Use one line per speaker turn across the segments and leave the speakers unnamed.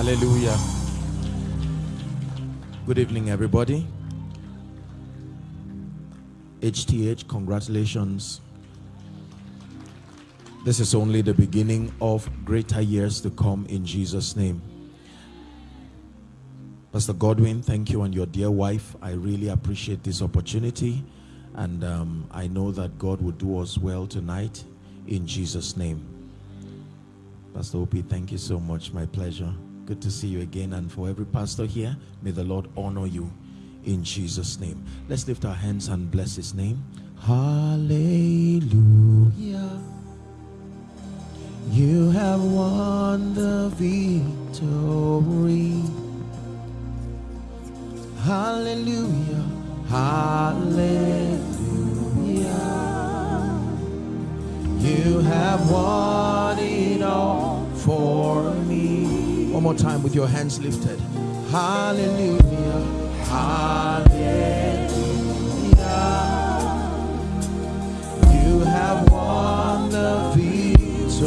Hallelujah. Good evening, everybody. HTH, congratulations. This is only the beginning of greater years to come in Jesus' name. Pastor Godwin, thank you and your dear wife. I really appreciate this opportunity. And um, I know that God will do us well tonight in Jesus' name. Pastor Opie, thank you so much. My pleasure. Good to see you again. And for every pastor here, may the Lord honor you in Jesus' name. Let's lift our hands and bless his name. Hallelujah. You have won the victory. Hallelujah. Hallelujah. You have won it all for me. One more time with your hands lifted. Hallelujah. Hallelujah. You have won the victory.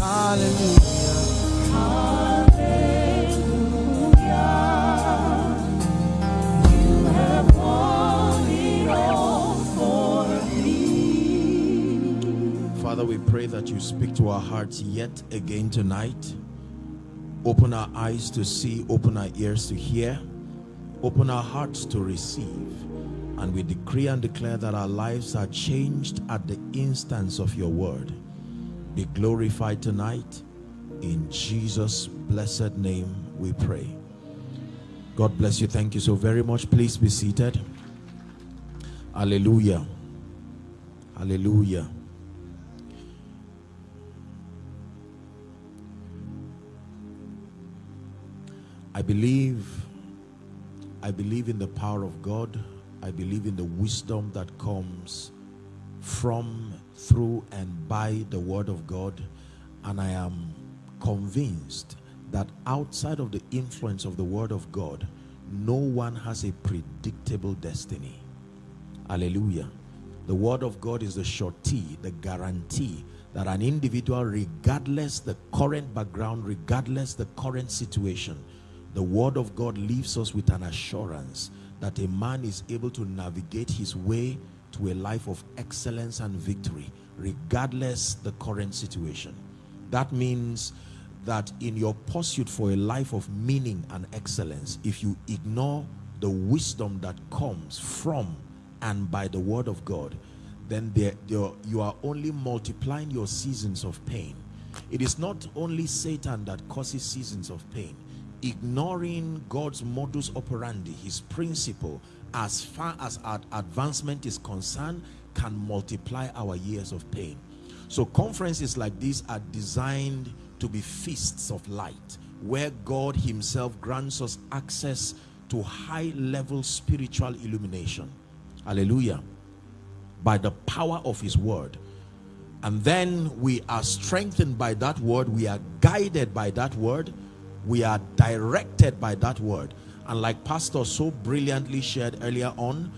Hallelujah. Father, we pray that you speak to our hearts yet again tonight. Open our eyes to see, open our ears to hear, open our hearts to receive. And we decree and declare that our lives are changed at the instance of your word. Be glorified tonight. In Jesus' blessed name we pray. God bless you. Thank you so very much. Please be seated. Hallelujah. Hallelujah. I believe I believe in the power of God. I believe in the wisdom that comes from, through, and by the word of God. And I am convinced that outside of the influence of the word of God, no one has a predictable destiny. Hallelujah. The word of God is the surety, the guarantee that an individual, regardless the current background, regardless the current situation, the word of God leaves us with an assurance that a man is able to navigate his way to a life of excellence and victory, regardless the current situation. That means that in your pursuit for a life of meaning and excellence, if you ignore the wisdom that comes from and by the word of God, then there, there, you are only multiplying your seasons of pain. It is not only Satan that causes seasons of pain. Ignoring God's modus operandi, his principle, as far as our advancement is concerned, can multiply our years of pain. So conferences like this are designed to be feasts of light, where God himself grants us access to high level spiritual illumination. Hallelujah. By the power of his word. And then we are strengthened by that word. We are guided by that word. We are directed by that word. And like Pastor so brilliantly shared earlier on,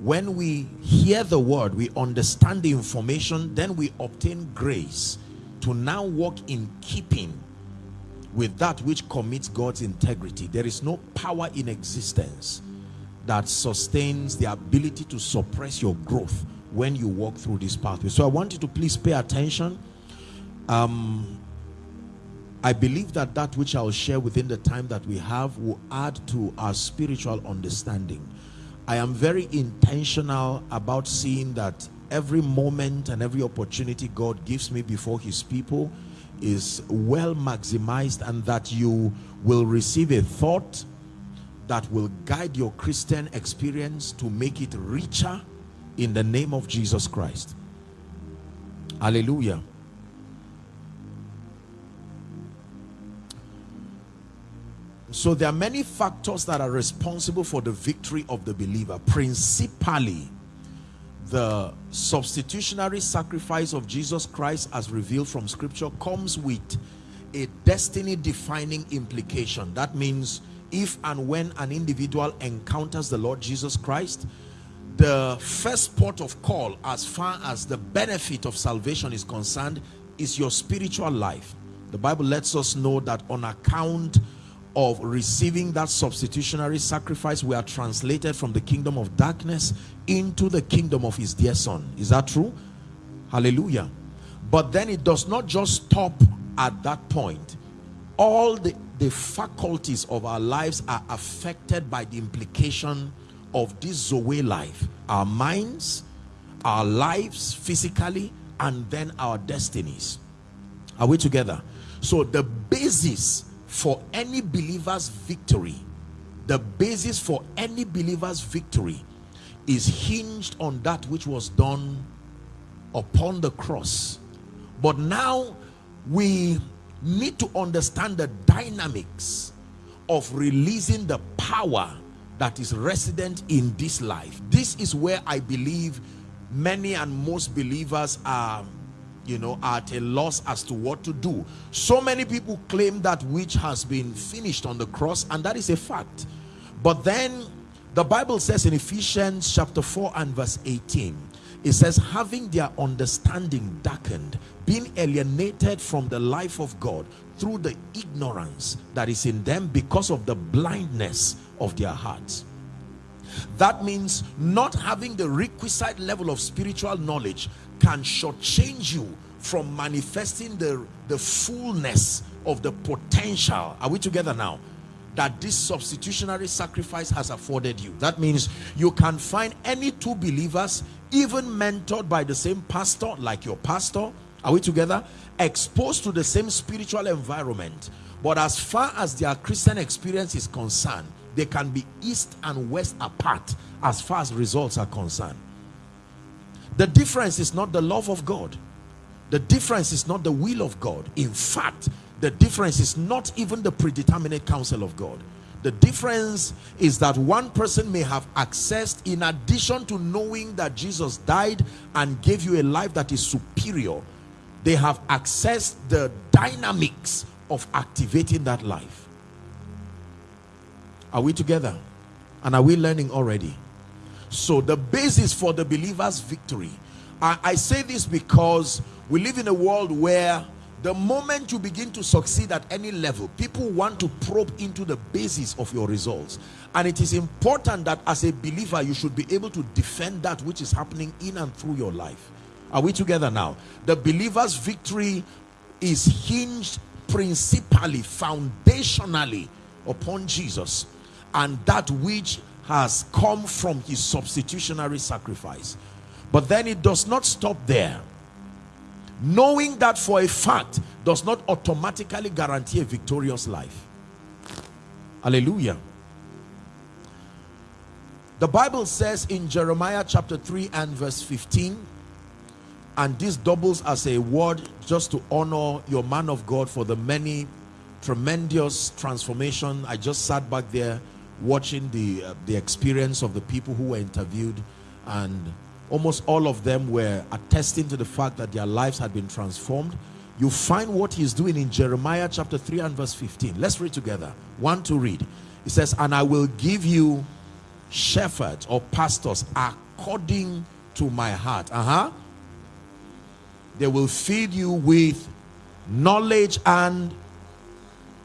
when we hear the word, we understand the information, then we obtain grace to now walk in keeping with that which commits God's integrity. There is no power in existence that sustains the ability to suppress your growth when you walk through this pathway. So I want you to please pay attention. Um, I believe that that which I'll share within the time that we have will add to our spiritual understanding. I am very intentional about seeing that every moment and every opportunity God gives me before his people is well maximized and that you will receive a thought that will guide your Christian experience to make it richer in the name of Jesus Christ. Hallelujah. So there are many factors that are responsible for the victory of the believer. Principally, the substitutionary sacrifice of Jesus Christ as revealed from scripture comes with a destiny defining implication. That means if and when an individual encounters the Lord Jesus Christ, the first port of call as far as the benefit of salvation is concerned is your spiritual life. The Bible lets us know that on account of receiving that substitutionary sacrifice, we are translated from the kingdom of darkness into the kingdom of his dear son. Is that true? Hallelujah. But then it does not just stop at that point. All the, the faculties of our lives are affected by the implication of this Zoe life. Our minds, our lives physically, and then our destinies. Are we together? So the basis for any believer's victory, the basis for any believer's victory is hinged on that which was done upon the cross. But now we need to understand the dynamics of releasing the power that is resident in this life. This is where I believe many and most believers are you know at a loss as to what to do. So many people claim that which has been finished on the cross and that is a fact. But then the bible says in ephesians chapter 4 and verse 18 it says having their understanding darkened being alienated from the life of god through the ignorance that is in them because of the blindness of their hearts. That means not having the requisite level of spiritual knowledge can shortchange you from manifesting the, the fullness of the potential. Are we together now? That this substitutionary sacrifice has afforded you. That means you can find any two believers, even mentored by the same pastor, like your pastor. Are we together? Exposed to the same spiritual environment. But as far as their Christian experience is concerned, they can be east and west apart as far as results are concerned. The difference is not the love of God. The difference is not the will of God. In fact, the difference is not even the predeterminate counsel of God. The difference is that one person may have accessed, in addition to knowing that Jesus died and gave you a life that is superior, they have accessed the dynamics of activating that life. Are we together? And are we learning already? So the basis for the believer's victory. I, I say this because we live in a world where the moment you begin to succeed at any level, people want to probe into the basis of your results. And it is important that as a believer, you should be able to defend that which is happening in and through your life. Are we together now? The believer's victory is hinged principally, foundationally upon Jesus and that which has come from his substitutionary sacrifice. But then it does not stop there. Knowing that for a fact does not automatically guarantee a victorious life. Hallelujah. The bible says in jeremiah chapter 3 and verse 15 and this doubles as a word just to honor your man of god for the many tremendous transformation i just sat back there watching the uh, the experience of the people who were interviewed and almost all of them were attesting to the fact that their lives had been transformed. You find what he's doing in jeremiah chapter 3 and verse 15 let's read together. One to read. It says and i will give you shepherds or pastors according to my heart. Uh-huh. They will feed you with knowledge and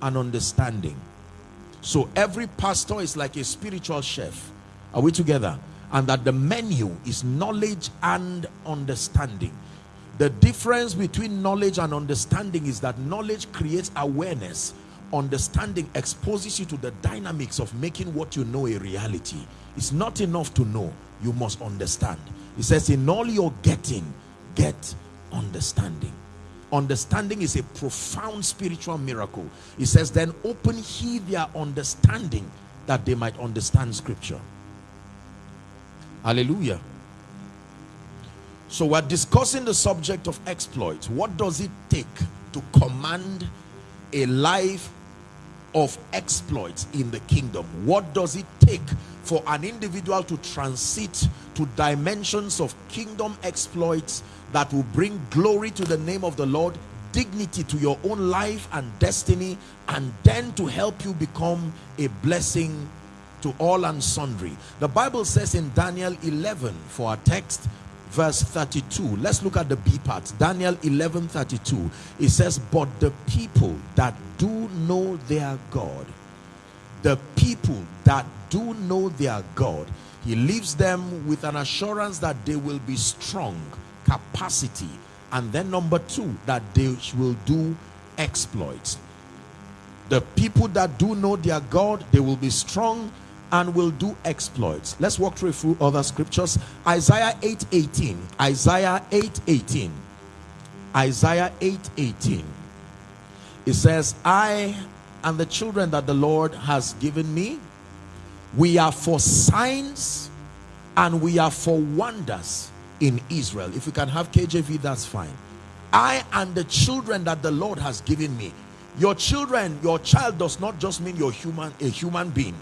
an understanding so every pastor is like a spiritual chef. Are we together? And that the menu is knowledge and understanding. The difference between knowledge and understanding is that knowledge creates awareness. Understanding exposes you to the dynamics of making what you know a reality. It's not enough to know. You must understand. It says in all you're getting, get understanding understanding is a profound spiritual miracle. He says then open he their understanding that they might understand scripture. Hallelujah. So we're discussing the subject of exploits. What does it take to command a life of exploits in the kingdom? What does it take for an individual to transit to dimensions of kingdom exploits that will bring glory to the name of the Lord dignity to your own life and destiny and then to help you become a blessing to all and sundry. The bible says in daniel 11 for our text verse 32 let's look at the b part. Daniel 11 32 it says but the people that do know their god the people that do know their god he leaves them with an assurance that they will be strong capacity and then number two that they will do exploits. The people that do know their god they will be strong and will do exploits. Let's walk through a few other scriptures. Isaiah 8 18 isaiah 8 18 isaiah 8 18 it says i and the children that the lord has given me we are for signs and we are for wonders in israel. If you can have kjv that's fine. I and the children that the lord has given me. Your children your child does not just mean your human a human being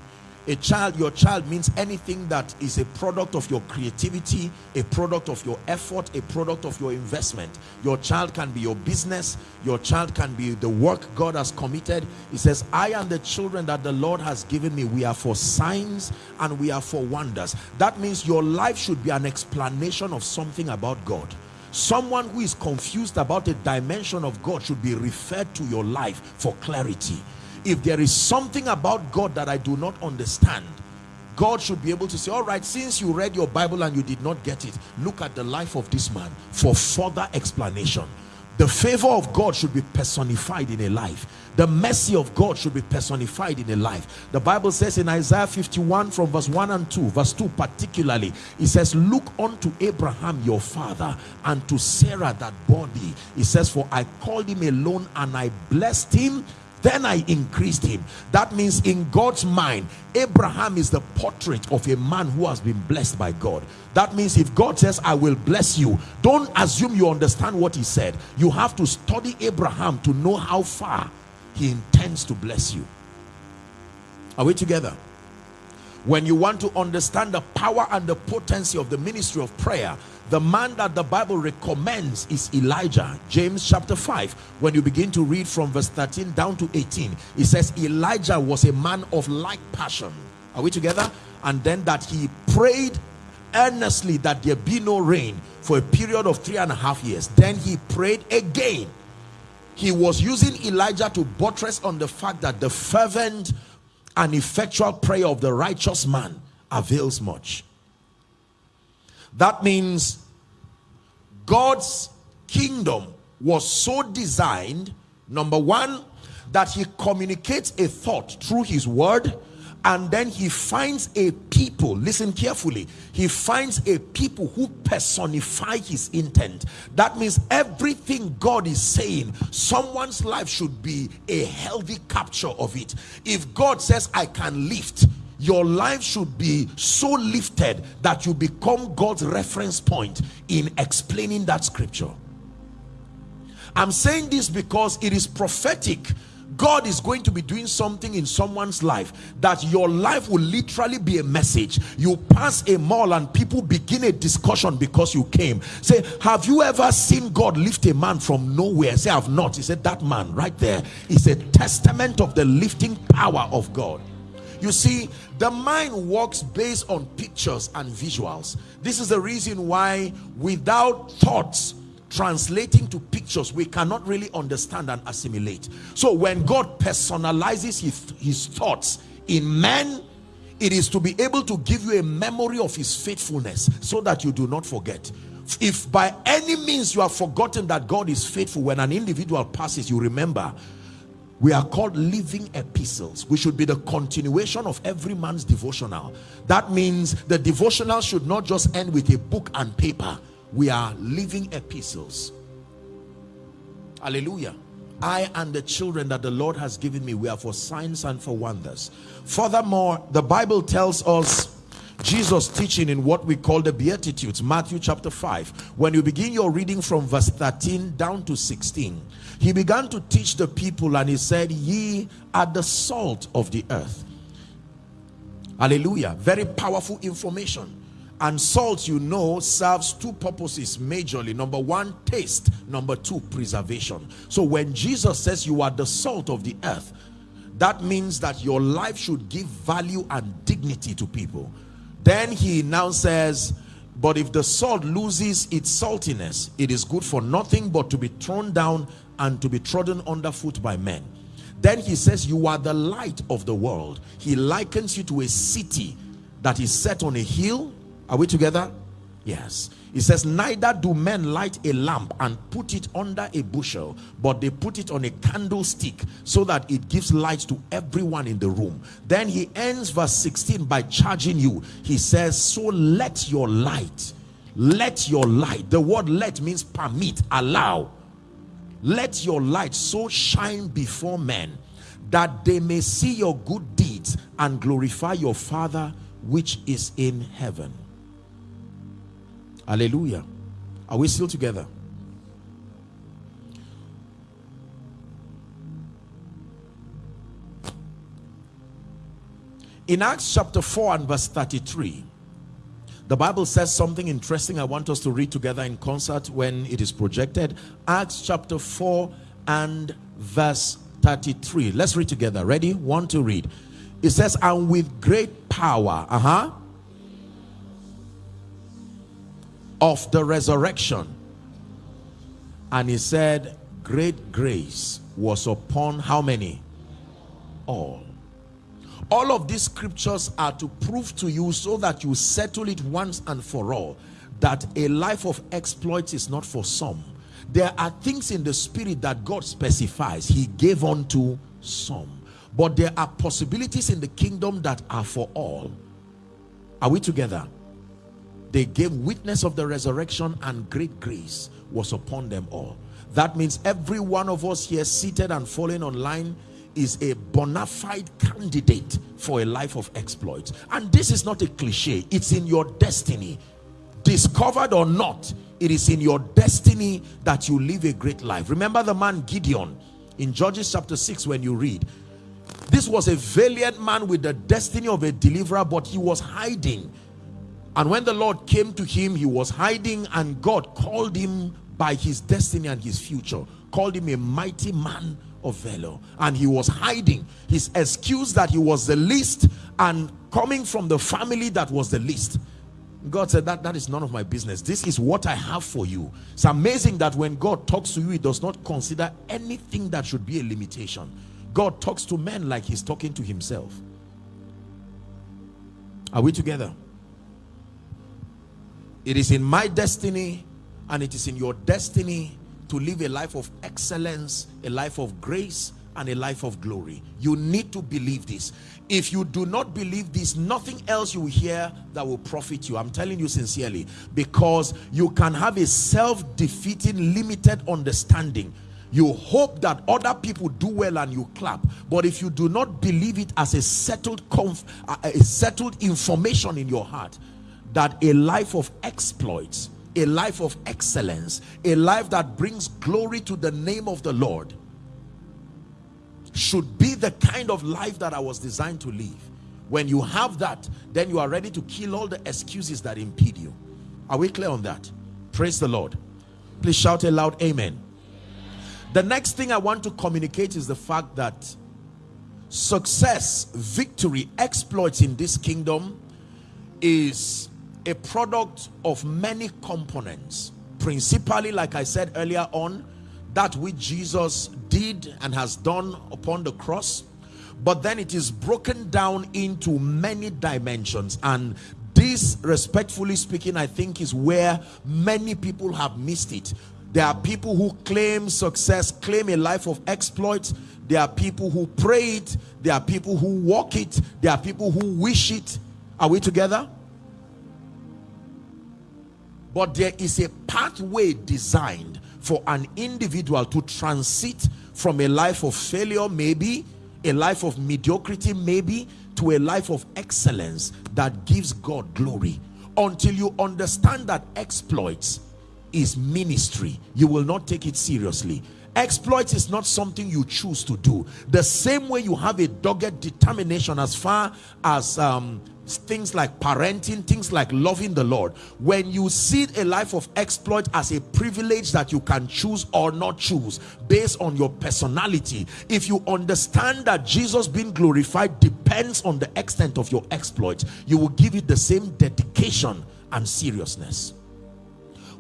a child your child means anything that is a product of your creativity a product of your effort a product of your investment. Your child can be your business. Your child can be the work god has committed. He says i and the children that the lord has given me. We are for signs and we are for wonders. That means your life should be an explanation of something about god. Someone who is confused about a dimension of god should be referred to your life for clarity if there is something about God that I do not understand God should be able to say all right since you read your Bible and you did not get it look at the life of this man for further explanation. The favor of God should be personified in a life. The mercy of God should be personified in a life. The Bible says in Isaiah 51 from verse 1 and 2 verse 2 particularly it says look unto Abraham your father and to Sarah that thee. It says for I called him alone and I blessed him then I increased him. That means in God's mind, Abraham is the portrait of a man who has been blessed by God. That means if God says, I will bless you, don't assume you understand what he said. You have to study Abraham to know how far he intends to bless you. Are we together? When you want to understand the power and the potency of the ministry of prayer, the man that the bible recommends is elijah. James chapter 5 when you begin to read from verse 13 down to 18 it says elijah was a man of like passion. Are we together? And then that he prayed earnestly that there be no rain for a period of three and a half years. Then he prayed again. He was using elijah to buttress on the fact that the fervent and effectual prayer of the righteous man avails much. That means God's kingdom was so designed, number one, that he communicates a thought through his word and then he finds a people listen carefully he finds a people who personify his intent that means everything god is saying someone's life should be a healthy capture of it if god says i can lift your life should be so lifted that you become God's reference point in explaining that scripture. I'm saying this because it is prophetic God is going to be doing something in someone's life that your life will literally be a message. You pass a mall and people begin a discussion because you came. Say, have you ever seen God lift a man from nowhere? Say, I've not. He said, that man right there is a testament of the lifting power of God. You see, the mind works based on pictures and visuals. This is the reason why without thoughts translating to pictures, we cannot really understand and assimilate. So when God personalizes his, his thoughts in men, it is to be able to give you a memory of his faithfulness so that you do not forget. If by any means you have forgotten that God is faithful when an individual passes you remember we are called living epistles. We should be the continuation of every man's devotional. That means the devotional should not just end with a book and paper we are living epistles. Hallelujah. I and the children that the Lord has given me we are for signs and for wonders. Furthermore the Bible tells us Jesus teaching in what we call the Beatitudes Matthew chapter 5 when you begin your reading from verse 13 down to 16 he began to teach the people and he said ye are the salt of the earth. Hallelujah. Very powerful information and salt you know serves two purposes majorly number one taste number two preservation so when jesus says you are the salt of the earth that means that your life should give value and dignity to people then he now says But if the salt loses its saltiness, it is good for nothing but to be thrown down and to be trodden underfoot by men. Then he says, you are the light of the world. He likens you to a city that is set on a hill. Are we together? Yes. He says, neither do men light a lamp and put it under a bushel, but they put it on a candlestick so that it gives light to everyone in the room. Then he ends verse 16 by charging you. He says, so let your light, let your light, the word let means permit, allow. Let your light so shine before men that they may see your good deeds and glorify your Father which is in heaven. Hallelujah. Are we still together? In Acts chapter 4 and verse 33, the Bible says something interesting I want us to read together in concert when it is projected. Acts chapter 4 and verse 33. Let's read together. Ready? One to read. It says, and with great power, uh-huh, of the resurrection. And he said, great grace was upon how many? All. All of these scriptures are to prove to you so that you settle it once and for all that a life of exploits is not for some. There are things in the spirit that God specifies. He gave unto some. But there are possibilities in the kingdom that are for all. Are we together? They gave witness of the resurrection and great grace was upon them all. That means every one of us here seated and falling online is a bona fide candidate for a life of exploits and this is not a cliche. It's in your destiny. Discovered or not it is in your destiny that you live a great life. Remember the man gideon in judges chapter 6 when you read this was a valiant man with the destiny of a deliverer but he was hiding and when the Lord came to him, he was hiding and God called him by his destiny and his future. Called him a mighty man of valor. And he was hiding. His excuse that he was the least and coming from the family that was the least. God said that that is none of my business. This is what I have for you. It's amazing that when God talks to you, he does not consider anything that should be a limitation. God talks to men like he's talking to himself. Are we together? It is in my destiny and it is in your destiny to live a life of excellence, a life of grace, and a life of glory. You need to believe this. If you do not believe this, nothing else you hear that will profit you. I'm telling you sincerely, because you can have a self-defeating, limited understanding. You hope that other people do well and you clap. But if you do not believe it as a settled, a settled information in your heart, that a life of exploits, a life of excellence, a life that brings glory to the name of the Lord should be the kind of life that I was designed to live. When you have that, then you are ready to kill all the excuses that impede you. Are we clear on that? Praise the Lord. Please shout a loud amen. The next thing I want to communicate is the fact that success, victory, exploits in this kingdom is a product of many components principally like i said earlier on that which jesus did and has done upon the cross but then it is broken down into many dimensions and this respectfully speaking i think is where many people have missed it. There are people who claim success claim a life of exploits there are people who pray it. There are people who walk it. There are people who wish it. Are we together but there is a pathway designed for an individual to transit from a life of failure maybe a life of mediocrity maybe to a life of excellence that gives God glory. Until you understand that exploits is ministry you will not take it seriously. Exploits is not something you choose to do. The same way you have a dogged determination as far as um, things like parenting, things like loving the Lord, when you see a life of exploit as a privilege that you can choose or not choose based on your personality, if you understand that Jesus being glorified depends on the extent of your exploit, you will give it the same dedication and seriousness.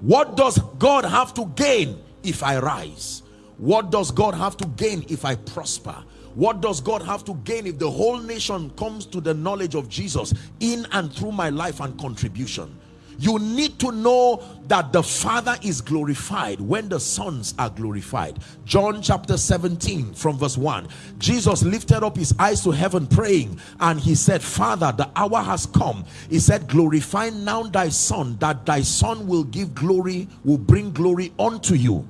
What does God have to gain if I rise? What does God have to gain if I prosper? What does God have to gain if the whole nation comes to the knowledge of Jesus in and through my life and contribution? You need to know that the Father is glorified when the sons are glorified. John chapter 17 from verse 1. Jesus lifted up his eyes to heaven praying and he said, Father, the hour has come. He said, glorify now thy son that thy son will give glory, will bring glory unto you.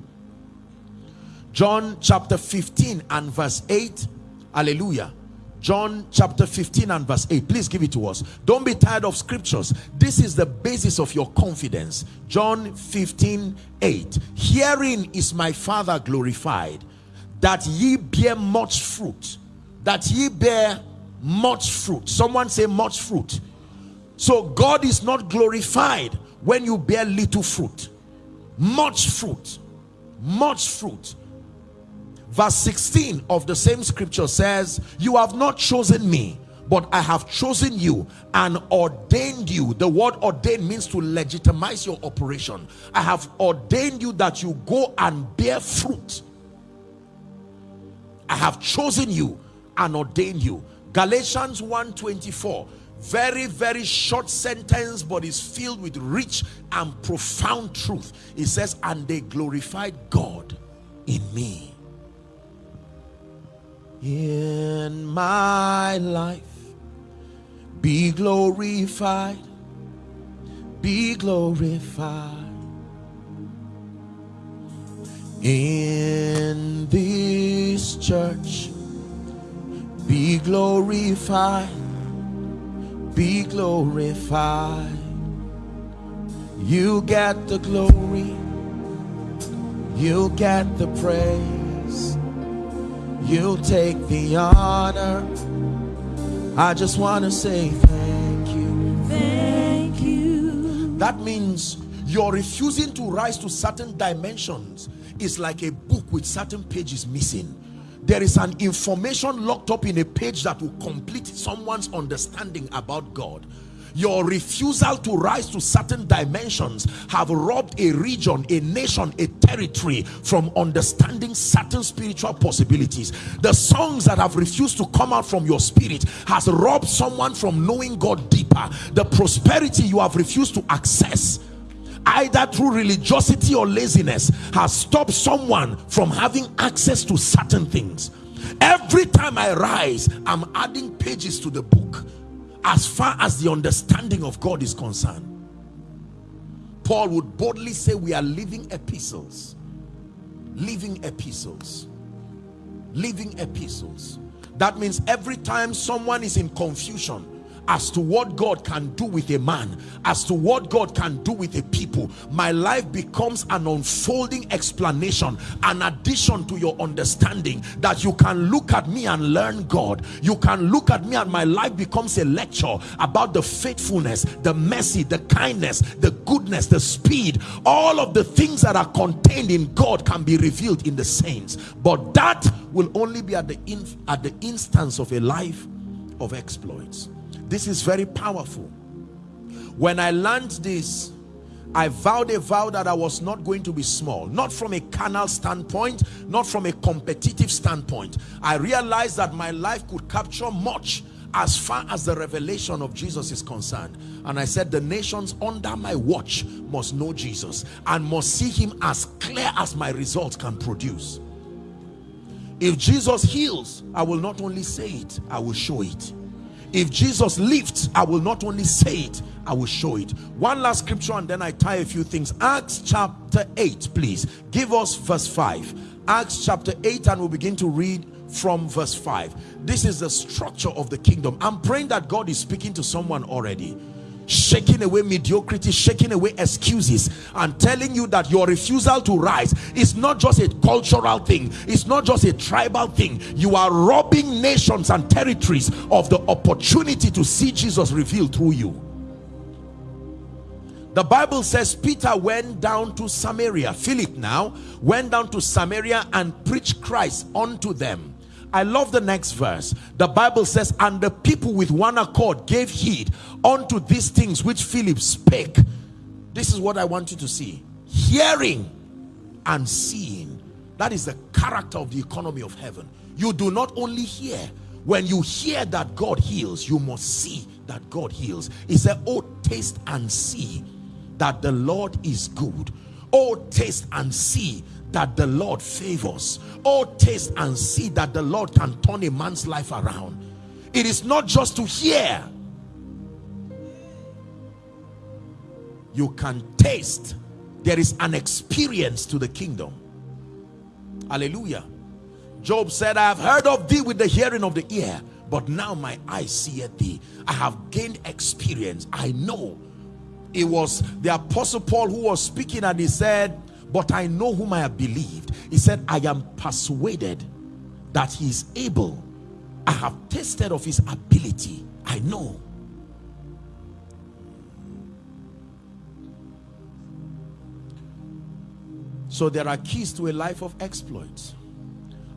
John chapter 15 and verse 8. Hallelujah. John chapter 15 and verse 8. Please give it to us. Don't be tired of scriptures. This is the basis of your confidence. John 15, 8. Herein is my Father glorified, that ye bear much fruit. That ye bear much fruit. Someone say much fruit. So God is not glorified when you bear little fruit. Much fruit. Much fruit verse 16 of the same scripture says you have not chosen me but I have chosen you and ordained you. The word ordained means to legitimize your operation. I have ordained you that you go and bear fruit. I have chosen you and ordained you. Galatians 1:24. Very, very short sentence, but is filled with rich and profound truth. It says, and they glorified God in me in my life. Be glorified, be glorified in this church. Be glorified, be glorified. You get the glory, you get the praise you take the honor. I just want to say thank you.
Thank you.
That means you're refusing to rise to certain dimensions is like a book with certain pages missing. There is an information locked up in a page that will complete someone's understanding about God your refusal to rise to certain dimensions have robbed a region a nation a territory from understanding certain spiritual possibilities. The songs that have refused to come out from your spirit has robbed someone from knowing god deeper. The prosperity you have refused to access either through religiosity or laziness has stopped someone from having access to certain things. Every time i rise i'm adding pages to the book as far as the understanding of God is concerned. Paul would boldly say we are living epistles. Living epistles. Living epistles. That means every time someone is in confusion, as to what God can do with a man, as to what God can do with a people. My life becomes an unfolding explanation, an addition to your understanding that you can look at me and learn God. You can look at me and my life becomes a lecture about the faithfulness, the mercy, the kindness, the goodness, the speed. All of the things that are contained in God can be revealed in the saints. But that will only be at the, at the instance of a life of exploits. This is very powerful. When I learned this, I vowed a vow that I was not going to be small, not from a carnal standpoint, not from a competitive standpoint. I realized that my life could capture much as far as the revelation of Jesus is concerned. And I said, the nations under my watch must know Jesus and must see him as clear as my results can produce. If Jesus heals, I will not only say it, I will show it if Jesus lifts I will not only say it I will show it. One last scripture and then I tie a few things. Acts chapter 8 please. Give us verse 5 Acts chapter 8 and we'll begin to read from verse 5 this is the structure of the kingdom. I'm praying that God is speaking to someone already shaking away mediocrity shaking away excuses. And telling you that your refusal to rise is not just a cultural thing. It's not just a tribal thing. You are robbing nations and territories of the opportunity to see jesus revealed through you. The bible says peter went down to samaria. Philip now went down to samaria and preached christ unto them I love the next verse. The Bible says, and the people with one accord gave heed unto these things which Philip spake. This is what I want you to see. Hearing and seeing. That is the character of the economy of heaven. You do not only hear. When you hear that God heals, you must see that God heals. He said, oh, taste and see that the Lord is good. Oh, taste and see that the Lord favors. Oh, taste and see that the Lord can turn a man's life around. It is not just to hear. You can taste. There is an experience to the kingdom. Hallelujah. Job said, I have heard of thee with the hearing of the ear, but now my eyes see thee. I have gained experience. I know. It was the apostle Paul who was speaking and he said, but I know whom I have believed. He said, I am persuaded that he is able. I have tasted of his ability. I know. So there are keys to a life of exploits.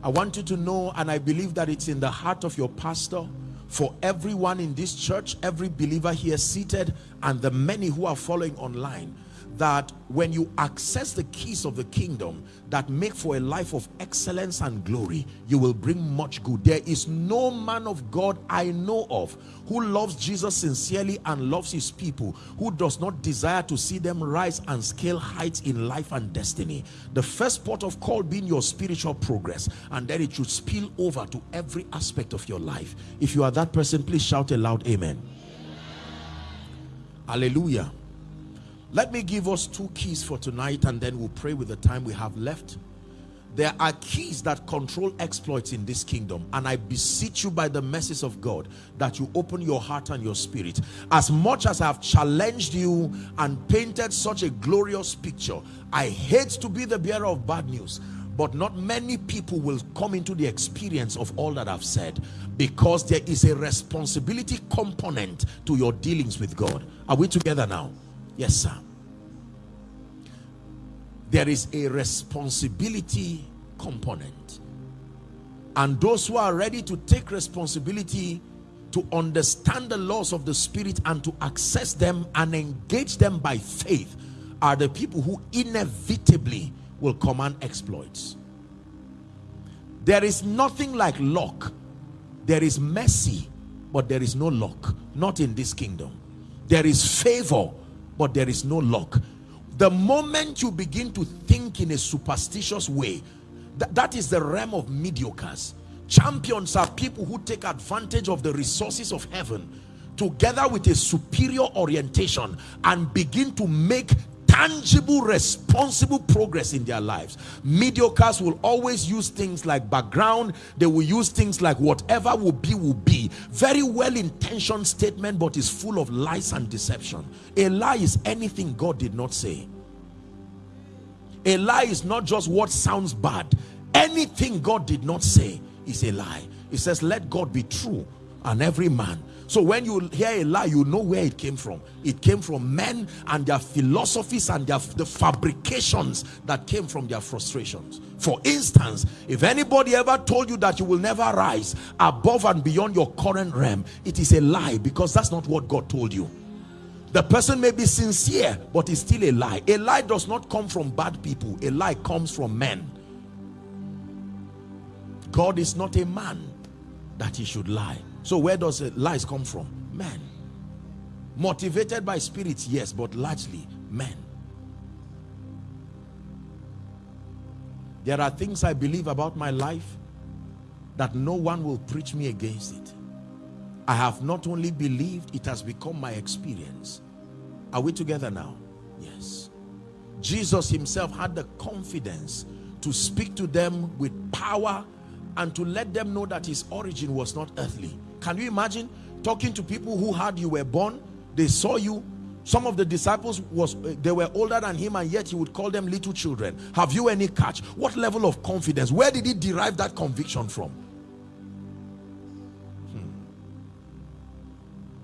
I want you to know, and I believe that it's in the heart of your pastor, for everyone in this church, every believer here seated, and the many who are following online, that when you access the keys of the kingdom that make for a life of excellence and glory you will bring much good. There is no man of God I know of who loves Jesus sincerely and loves his people who does not desire to see them rise and scale heights in life and destiny. The first port of call being your spiritual progress and then it should spill over to every aspect of your life. If you are that person please shout aloud loud amen. Hallelujah let me give us two keys for tonight and then we'll pray with the time we have left. There are keys that control exploits in this kingdom and I beseech you by the message of God that you open your heart and your spirit. As much as I have challenged you and painted such a glorious picture, I hate to be the bearer of bad news but not many people will come into the experience of all that I've said because there is a responsibility component to your dealings with God. Are we together now? Yes, sir. There is a responsibility component. And those who are ready to take responsibility to understand the laws of the spirit and to access them and engage them by faith are the people who inevitably will command exploits. There is nothing like luck. There is mercy, but there is no luck. Not in this kingdom. There is favor, but there is no luck. The moment you begin to think in a superstitious way th that is the realm of mediocres. Champions are people who take advantage of the resources of heaven together with a superior orientation and begin to make tangible responsible progress in their lives. Mediocres will always use things like background. They will use things like whatever will be will be. Very well intentioned statement but is full of lies and deception. A lie is anything god did not say. A lie is not just what sounds bad. Anything god did not say is a lie. It says let god be true and every man so when you hear a lie, you know where it came from. It came from men and their philosophies and their the fabrications that came from their frustrations. For instance, if anybody ever told you that you will never rise above and beyond your current realm, it is a lie because that's not what God told you. The person may be sincere, but it's still a lie. A lie does not come from bad people. A lie comes from men. God is not a man that he should lie. So where does the lies come from? Men. Motivated by spirits, yes, but largely men. There are things I believe about my life that no one will preach me against it. I have not only believed, it has become my experience. Are we together now? Yes. Jesus himself had the confidence to speak to them with power and to let them know that his origin was not earthly can you imagine talking to people who had you were born? They saw you. Some of the disciples was eh, they were older than him and yet he would call them little children. Have you any catch? What level of confidence? Where did he derive that conviction from?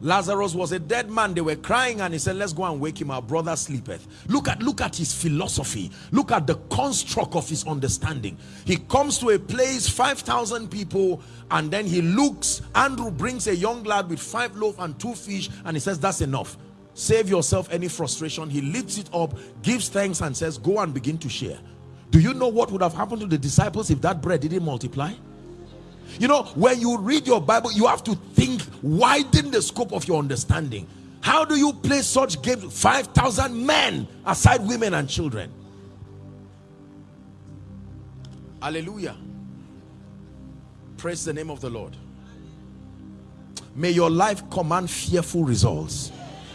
Lazarus was a dead man. They were crying and he said, let's go and wake him. Our brother sleepeth. Look at, look at his philosophy. Look at the construct of his understanding. He comes to a place, 5,000 people, and then he looks. Andrew brings a young lad with five loaves and two fish and he says, that's enough. Save yourself any frustration. He lifts it up, gives thanks and says, go and begin to share. Do you know what would have happened to the disciples if that bread didn't multiply? You know, when you read your Bible, you have to think, widen the scope of your understanding. How do you play such games? 5,000 men aside women and children. Hallelujah. Praise the name of the Lord. May your life command fearful results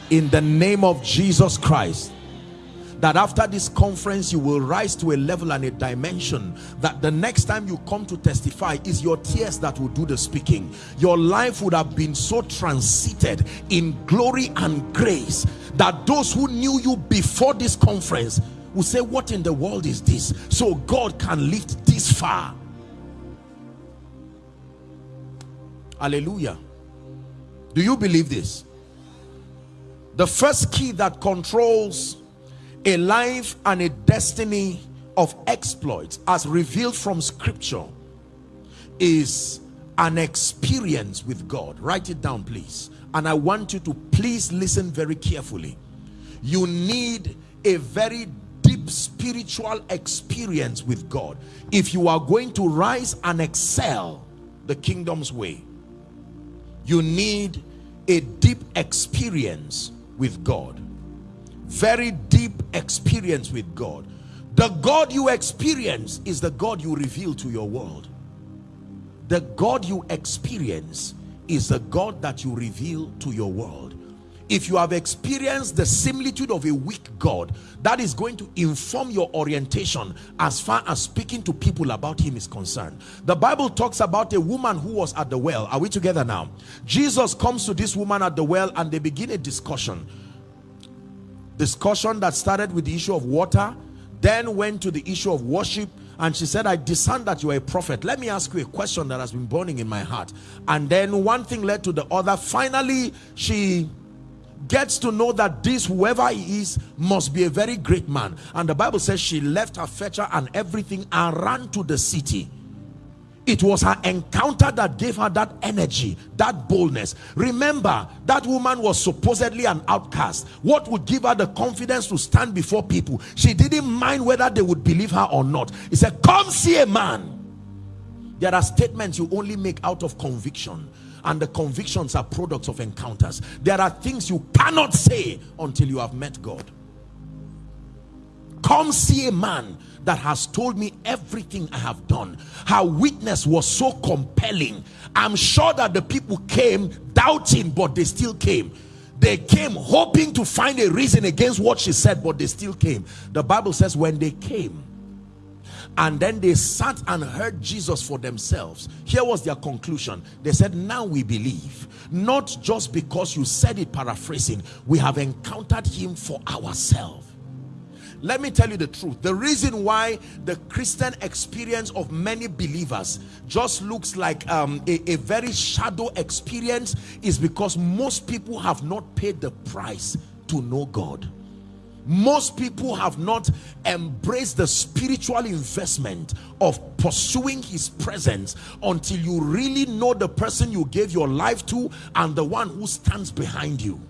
in the name of Jesus Christ that after this conference you will rise to a level and a dimension that the next time you come to testify is your tears that will do the speaking. Your life would have been so transited in glory and grace that those who knew you before this conference will say what in the world is this? So God can lift this far. Hallelujah. Do you believe this? The first key that controls a life and a destiny of exploits as revealed from scripture is an experience with God. Write it down please. And I want you to please listen very carefully. You need a very deep spiritual experience with God. If you are going to rise and excel the kingdom's way you need a deep experience with God very deep experience with God. The God you experience is the God you reveal to your world. The God you experience is the God that you reveal to your world. If you have experienced the similitude of a weak God that is going to inform your orientation as far as speaking to people about him is concerned. The Bible talks about a woman who was at the well. Are we together now? Jesus comes to this woman at the well and they begin a discussion discussion that started with the issue of water then went to the issue of worship and she said i discern that you are a prophet. Let me ask you a question that has been burning in my heart. And then one thing led to the other. Finally she gets to know that this whoever he is must be a very great man. And the bible says she left her fetcher and everything and ran to the city it was her encounter that gave her that energy that boldness. Remember that woman was supposedly an outcast. What would give her the confidence to stand before people? She didn't mind whether they would believe her or not. He said come see a man. There are statements you only make out of conviction and the convictions are products of encounters. There are things you cannot say until you have met God. Come see a man that has told me everything I have done. Her witness was so compelling. I'm sure that the people came doubting, but they still came. They came hoping to find a reason against what she said, but they still came. The Bible says when they came, and then they sat and heard Jesus for themselves. Here was their conclusion. They said, now we believe. Not just because you said it paraphrasing. We have encountered him for ourselves let me tell you the truth. The reason why the christian experience of many believers just looks like um, a, a very shadow experience is because most people have not paid the price to know god. Most people have not embraced the spiritual investment of pursuing his presence until you really know the person you gave your life to and the one who stands behind you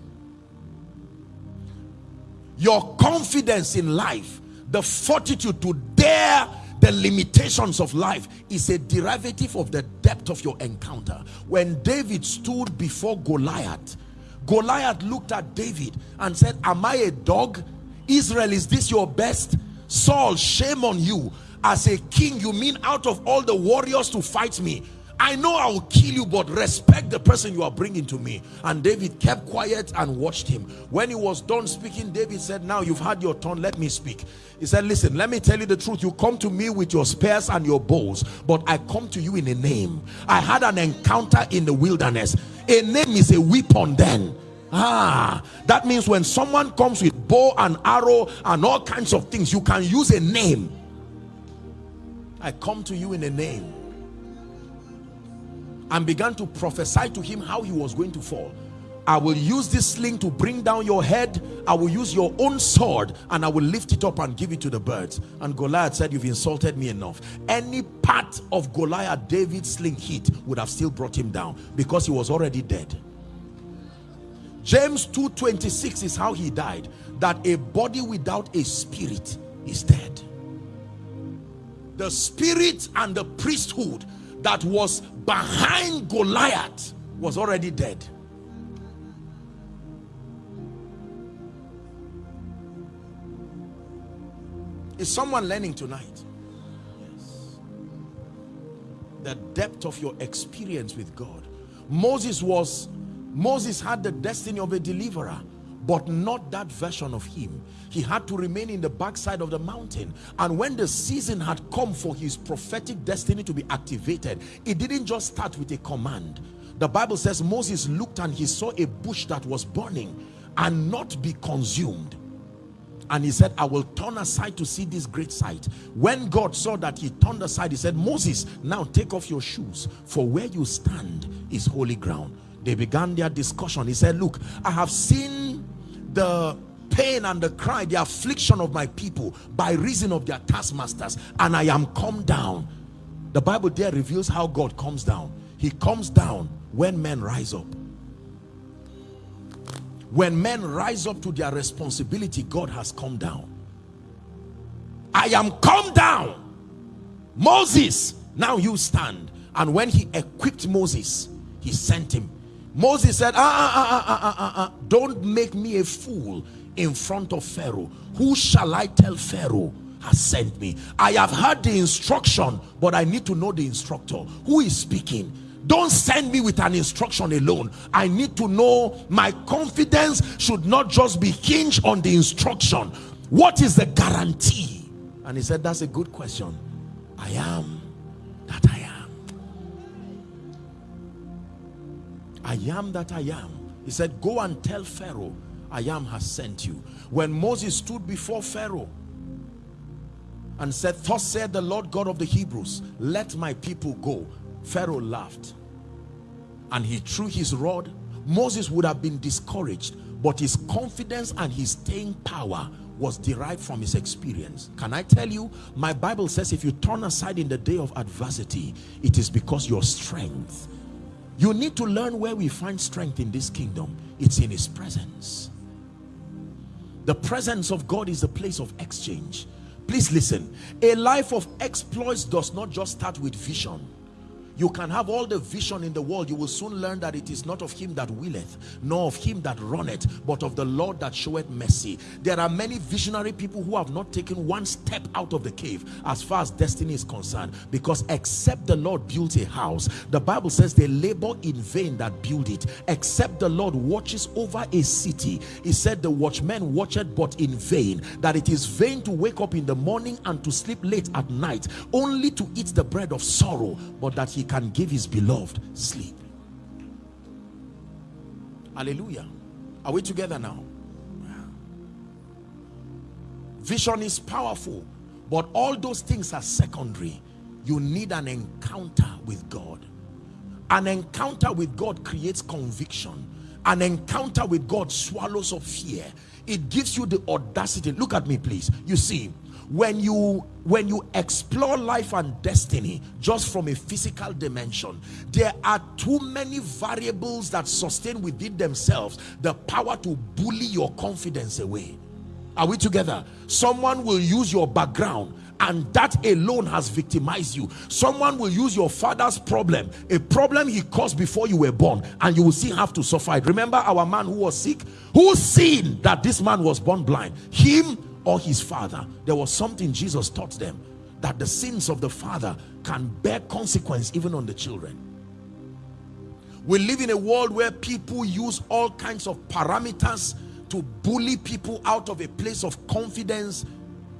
your confidence in life the fortitude to dare the limitations of life is a derivative of the depth of your encounter. When david stood before goliath goliath looked at david and said am i a dog? Israel is this your best? Saul shame on you. As a king you mean out of all the warriors to fight me I know I will kill you, but respect the person you are bringing to me. And David kept quiet and watched him. When he was done speaking, David said, now you've had your turn, let me speak. He said, listen, let me tell you the truth. You come to me with your spears and your bows, but I come to you in a name. I had an encounter in the wilderness. A name is a weapon then. Ah, that means when someone comes with bow and arrow and all kinds of things, you can use a name. I come to you in a name and began to prophesy to him how he was going to fall I will use this sling to bring down your head. I will use your own sword and I will lift it up and give it to the birds. And Goliath said, you've insulted me enough. Any part of Goliath David's sling hit would have still brought him down because he was already dead. James 2.26 is how he died. That a body without a spirit is dead. The spirit and the priesthood that was behind Goliath was already dead. Is someone learning tonight? Yes. The depth of your experience with God. Moses was, Moses had the destiny of a deliverer, but not that version of him. He had to remain in the backside of the mountain. And when the season had come for his prophetic destiny to be activated, it didn't just start with a command. The Bible says Moses looked and he saw a bush that was burning and not be consumed and he said i will turn aside to see this great sight when god saw that he turned aside he said moses now take off your shoes for where you stand is holy ground they began their discussion he said look i have seen the pain and the cry the affliction of my people by reason of their taskmasters and i am come down. The bible there reveals how god comes down. He comes down when men rise up. When men rise up to their responsibility god has come down. I am come down. Moses now you stand. And when he equipped moses he sent him moses said ah, ah, ah, ah, ah, ah, don't make me a fool in front of pharaoh. Who shall i tell pharaoh has sent me? I have heard the instruction but i need to know the instructor. Who is speaking? Don't send me with an instruction alone. I need to know my confidence should not just be hinged on the instruction. What is the guarantee? And he said that's a good question. I am that i i am that i am. He said go and tell pharaoh i am has sent you. When moses stood before pharaoh and said thus said the lord god of the hebrews let my people go pharaoh laughed. And he threw his rod. Moses would have been discouraged but his confidence and his staying power was derived from his experience. Can i tell you my bible says if you turn aside in the day of adversity it is because your strength you need to learn where we find strength in this kingdom. It's in his presence. The presence of god is a place of exchange. Please listen. A life of exploits does not just start with vision you can have all the vision in the world. You will soon learn that it is not of him that willeth nor of him that runneth but of the lord that showeth mercy. There are many visionary people who have not taken one step out of the cave as far as destiny is concerned because except the lord builds a house the bible says they labor in vain that build it. Except the lord watches over a city he said the watchman watcheth but in vain that it is vain to wake up in the morning and to sleep late at night only to eat the bread of sorrow but that he can give his beloved sleep. Hallelujah. Are we together now? Vision is powerful but all those things are secondary. You need an encounter with God. An encounter with God creates conviction. An encounter with God swallows up fear. It gives you the audacity. Look at me please. You see when you when you explore life and destiny just from a physical dimension there are too many variables that sustain within themselves the power to bully your confidence away. Are we together? Someone will use your background and that alone has victimized you. Someone will use your father's problem a problem he caused before you were born and you will still have to suffer it. Remember our man who was sick? Who seen that this man was born blind? Him or his father there was something jesus taught them that the sins of the father can bear consequence even on the children. We live in a world where people use all kinds of parameters to bully people out of a place of confidence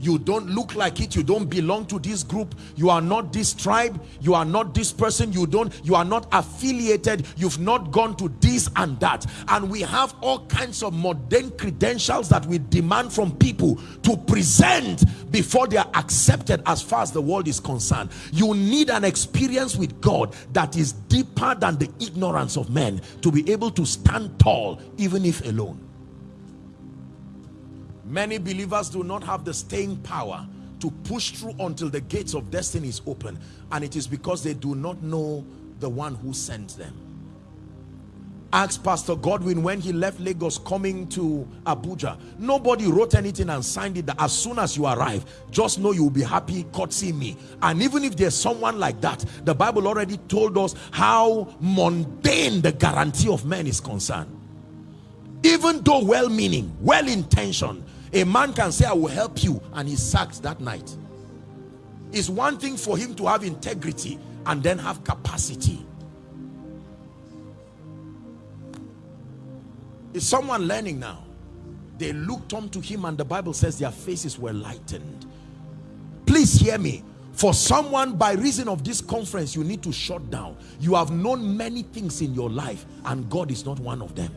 you don't look like it. You don't belong to this group. You are not this tribe. You are not this person. You don't you are not affiliated. You've not gone to this and that. And we have all kinds of modern credentials that we demand from people to present before they are accepted as far as the world is concerned. You need an experience with God that is deeper than the ignorance of men to be able to stand tall even if alone Many believers do not have the staying power to push through until the gates of destiny is open. And it is because they do not know the one who sent them. Ask Pastor Godwin when he left Lagos coming to Abuja. Nobody wrote anything and signed it that as soon as you arrive, just know you'll be happy courtesy me. And even if there's someone like that, the Bible already told us how mundane the guarantee of men is concerned. Even though well-meaning, well-intentioned, a man can say, I will help you, and he sacked that night. It's one thing for him to have integrity and then have capacity. Is someone learning now? They looked unto him and the Bible says their faces were lightened. Please hear me. For someone, by reason of this conference, you need to shut down. You have known many things in your life and God is not one of them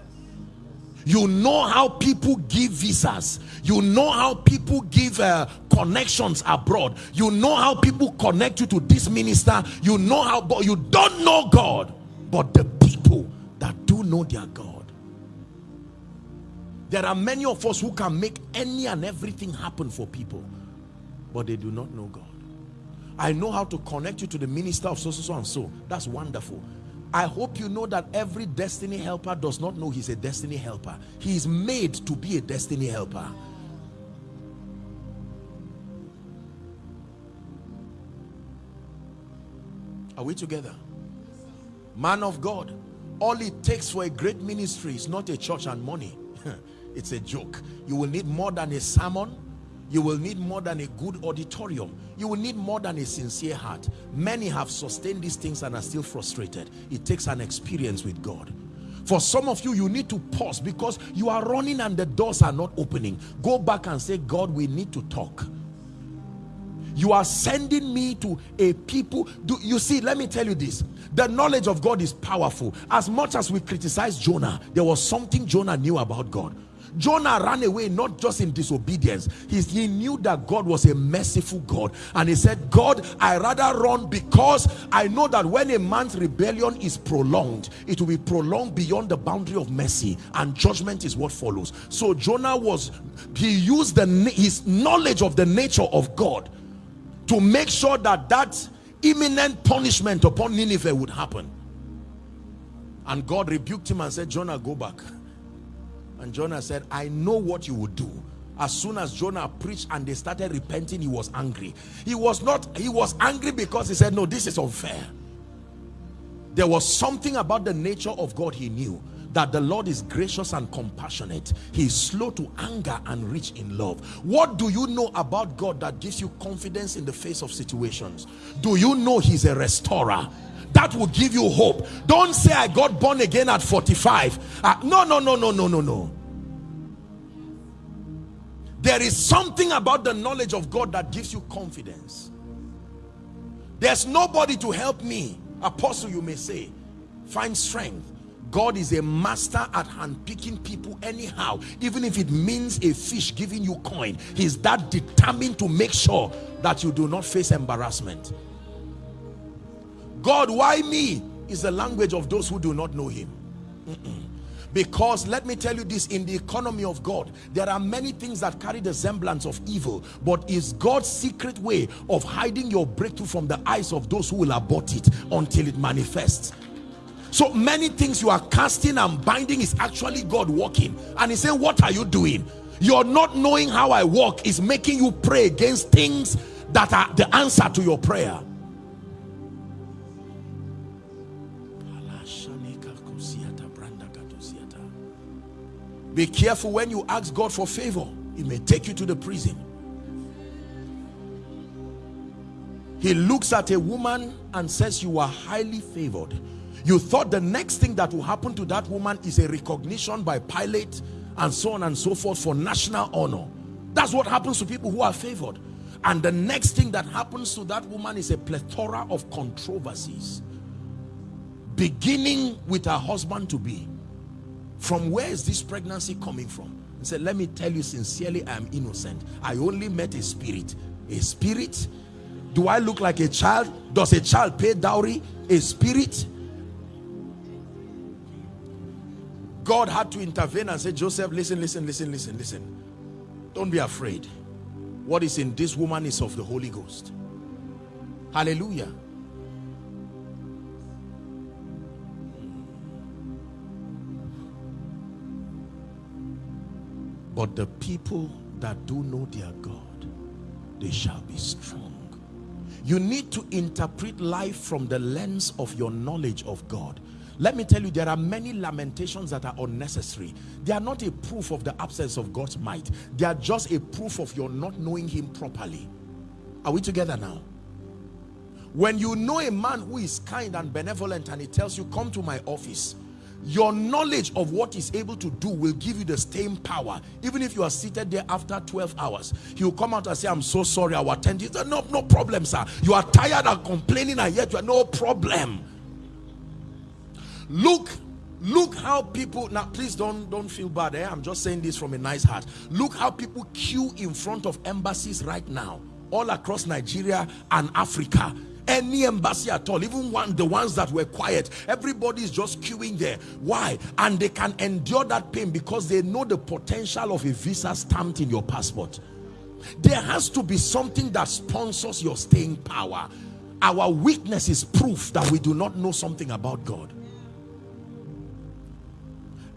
you know how people give visas. You know how people give uh, connections abroad. You know how people connect you to this minister. You know how but you don't know god but the people that do know their god. There are many of us who can make any and everything happen for people but they do not know god. I know how to connect you to the minister of so so so and so. That's wonderful I hope you know that every destiny helper does not know he's a destiny helper. He is made to be a destiny helper. Are we together? Man of God, all it takes for a great ministry is not a church and money. it's a joke. You will need more than a sermon, you will need more than a good auditorium. You will need more than a sincere heart. Many have sustained these things and are still frustrated. It takes an experience with God. For some of you you need to pause because you are running and the doors are not opening. Go back and say God we need to talk. You are sending me to a people. Do you see let me tell you this. The knowledge of God is powerful. As much as we criticize Jonah there was something Jonah knew about God Jonah ran away not just in disobedience. He, he knew that God was a merciful God. And he said, God, I rather run because I know that when a man's rebellion is prolonged, it will be prolonged beyond the boundary of mercy and judgment is what follows. So Jonah was, he used the, his knowledge of the nature of God to make sure that that imminent punishment upon Nineveh would happen. And God rebuked him and said, Jonah, go back. And Jonah said, I know what you would do. As soon as Jonah preached and they started repenting, he was angry. He was not, he was angry because he said, no, this is unfair. There was something about the nature of God he knew that the Lord is gracious and compassionate. He is slow to anger and rich in love. What do you know about God that gives you confidence in the face of situations? Do you know he's a restorer? That will give you hope. Don't say i got born again at 45 uh, no no no no no no no. There is something about the knowledge of god that gives you confidence. There's nobody to help me. Apostle you may say find strength. God is a master at handpicking people anyhow even if it means a fish giving you coin. He's that determined to make sure that you do not face embarrassment God, why me? Is the language of those who do not know him. Because let me tell you this, in the economy of God, there are many things that carry the semblance of evil, but is God's secret way of hiding your breakthrough from the eyes of those who will abort it until it manifests. So many things you are casting and binding is actually God working. And he's saying, what are you doing? You're not knowing how I walk is making you pray against things that are the answer to your prayer. Be careful when you ask God for favor. He may take you to the prison. He looks at a woman and says, you are highly favored. You thought the next thing that will happen to that woman is a recognition by Pilate and so on and so forth for national honor. That's what happens to people who are favored. And the next thing that happens to that woman is a plethora of controversies. Beginning with her husband to be. From where is this pregnancy coming from? He said, let me tell you sincerely, I am innocent. I only met a spirit. A spirit? Do I look like a child? Does a child pay dowry? A spirit? God had to intervene and say, Joseph, listen, listen, listen, listen, listen. Don't be afraid. What is in this woman is of the Holy Ghost. Hallelujah. But the people that do know their God, they shall be strong. You need to interpret life from the lens of your knowledge of God. Let me tell you, there are many lamentations that are unnecessary. They are not a proof of the absence of God's might. They are just a proof of your not knowing him properly. Are we together now? When you know a man who is kind and benevolent and he tells you, come to my office, your knowledge of what he's able to do will give you the same power. Even if you are seated there after 12 hours he will come out and say i'm so sorry i will attend you no no problem sir. You are tired and complaining and yet you are no problem. Look look how people now please don't don't feel bad eh? i'm just saying this from a nice heart. Look how people queue in front of embassies right now all across nigeria and africa any embassy at all even one the ones that were quiet everybody is just queuing there. Why? And they can endure that pain because they know the potential of a visa stamped in your passport. There has to be something that sponsors your staying power. Our weakness is proof that we do not know something about God.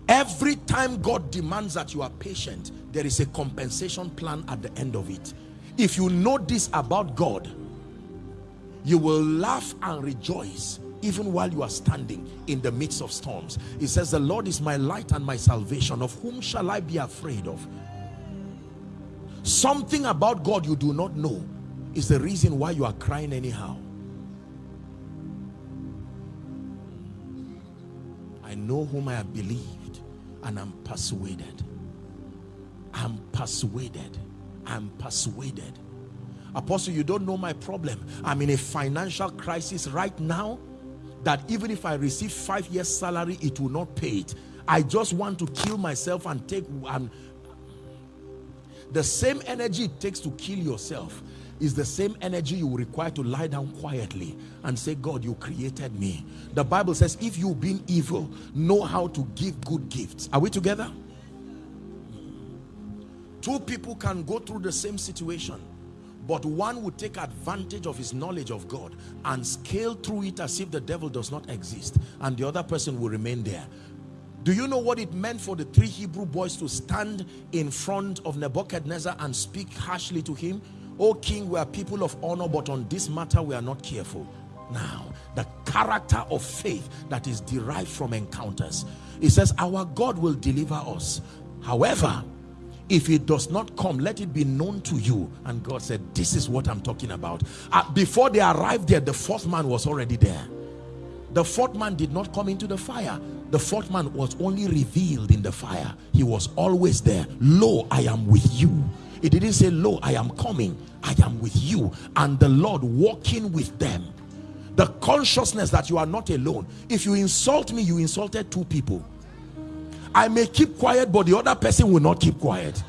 Every time God demands that you are patient there is a compensation plan at the end of it. If you know this about God you will laugh and rejoice even while you are standing in the midst of storms. It says, the Lord is my light and my salvation. Of whom shall I be afraid of? Something about God you do not know is the reason why you are crying anyhow. I know whom I have believed and I'm persuaded. I'm persuaded. I'm persuaded Apostle, you don't know my problem. I'm in a financial crisis right now that even if I receive five years salary, it will not pay it. I just want to kill myself and take and the same energy it takes to kill yourself is the same energy you require to lie down quietly and say, God, you created me. The Bible says, if you being evil, know how to give good gifts. Are we together? Two people can go through the same situation but one would take advantage of his knowledge of God and scale through it as if the devil does not exist and the other person will remain there. Do you know what it meant for the three Hebrew boys to stand in front of Nebuchadnezzar and speak harshly to him? O king we are people of honor but on this matter we are not careful. Now the character of faith that is derived from encounters. It says our God will deliver us. However if it does not come let it be known to you. And God said this is what I'm talking about. Uh, before they arrived there the fourth man was already there. The fourth man did not come into the fire. The fourth man was only revealed in the fire. He was always there. Lo I am with you. It didn't say lo I am coming. I am with you. And the Lord walking with them. The consciousness that you are not alone. If you insult me you insulted two people I may keep quiet, but the other person will not keep quiet.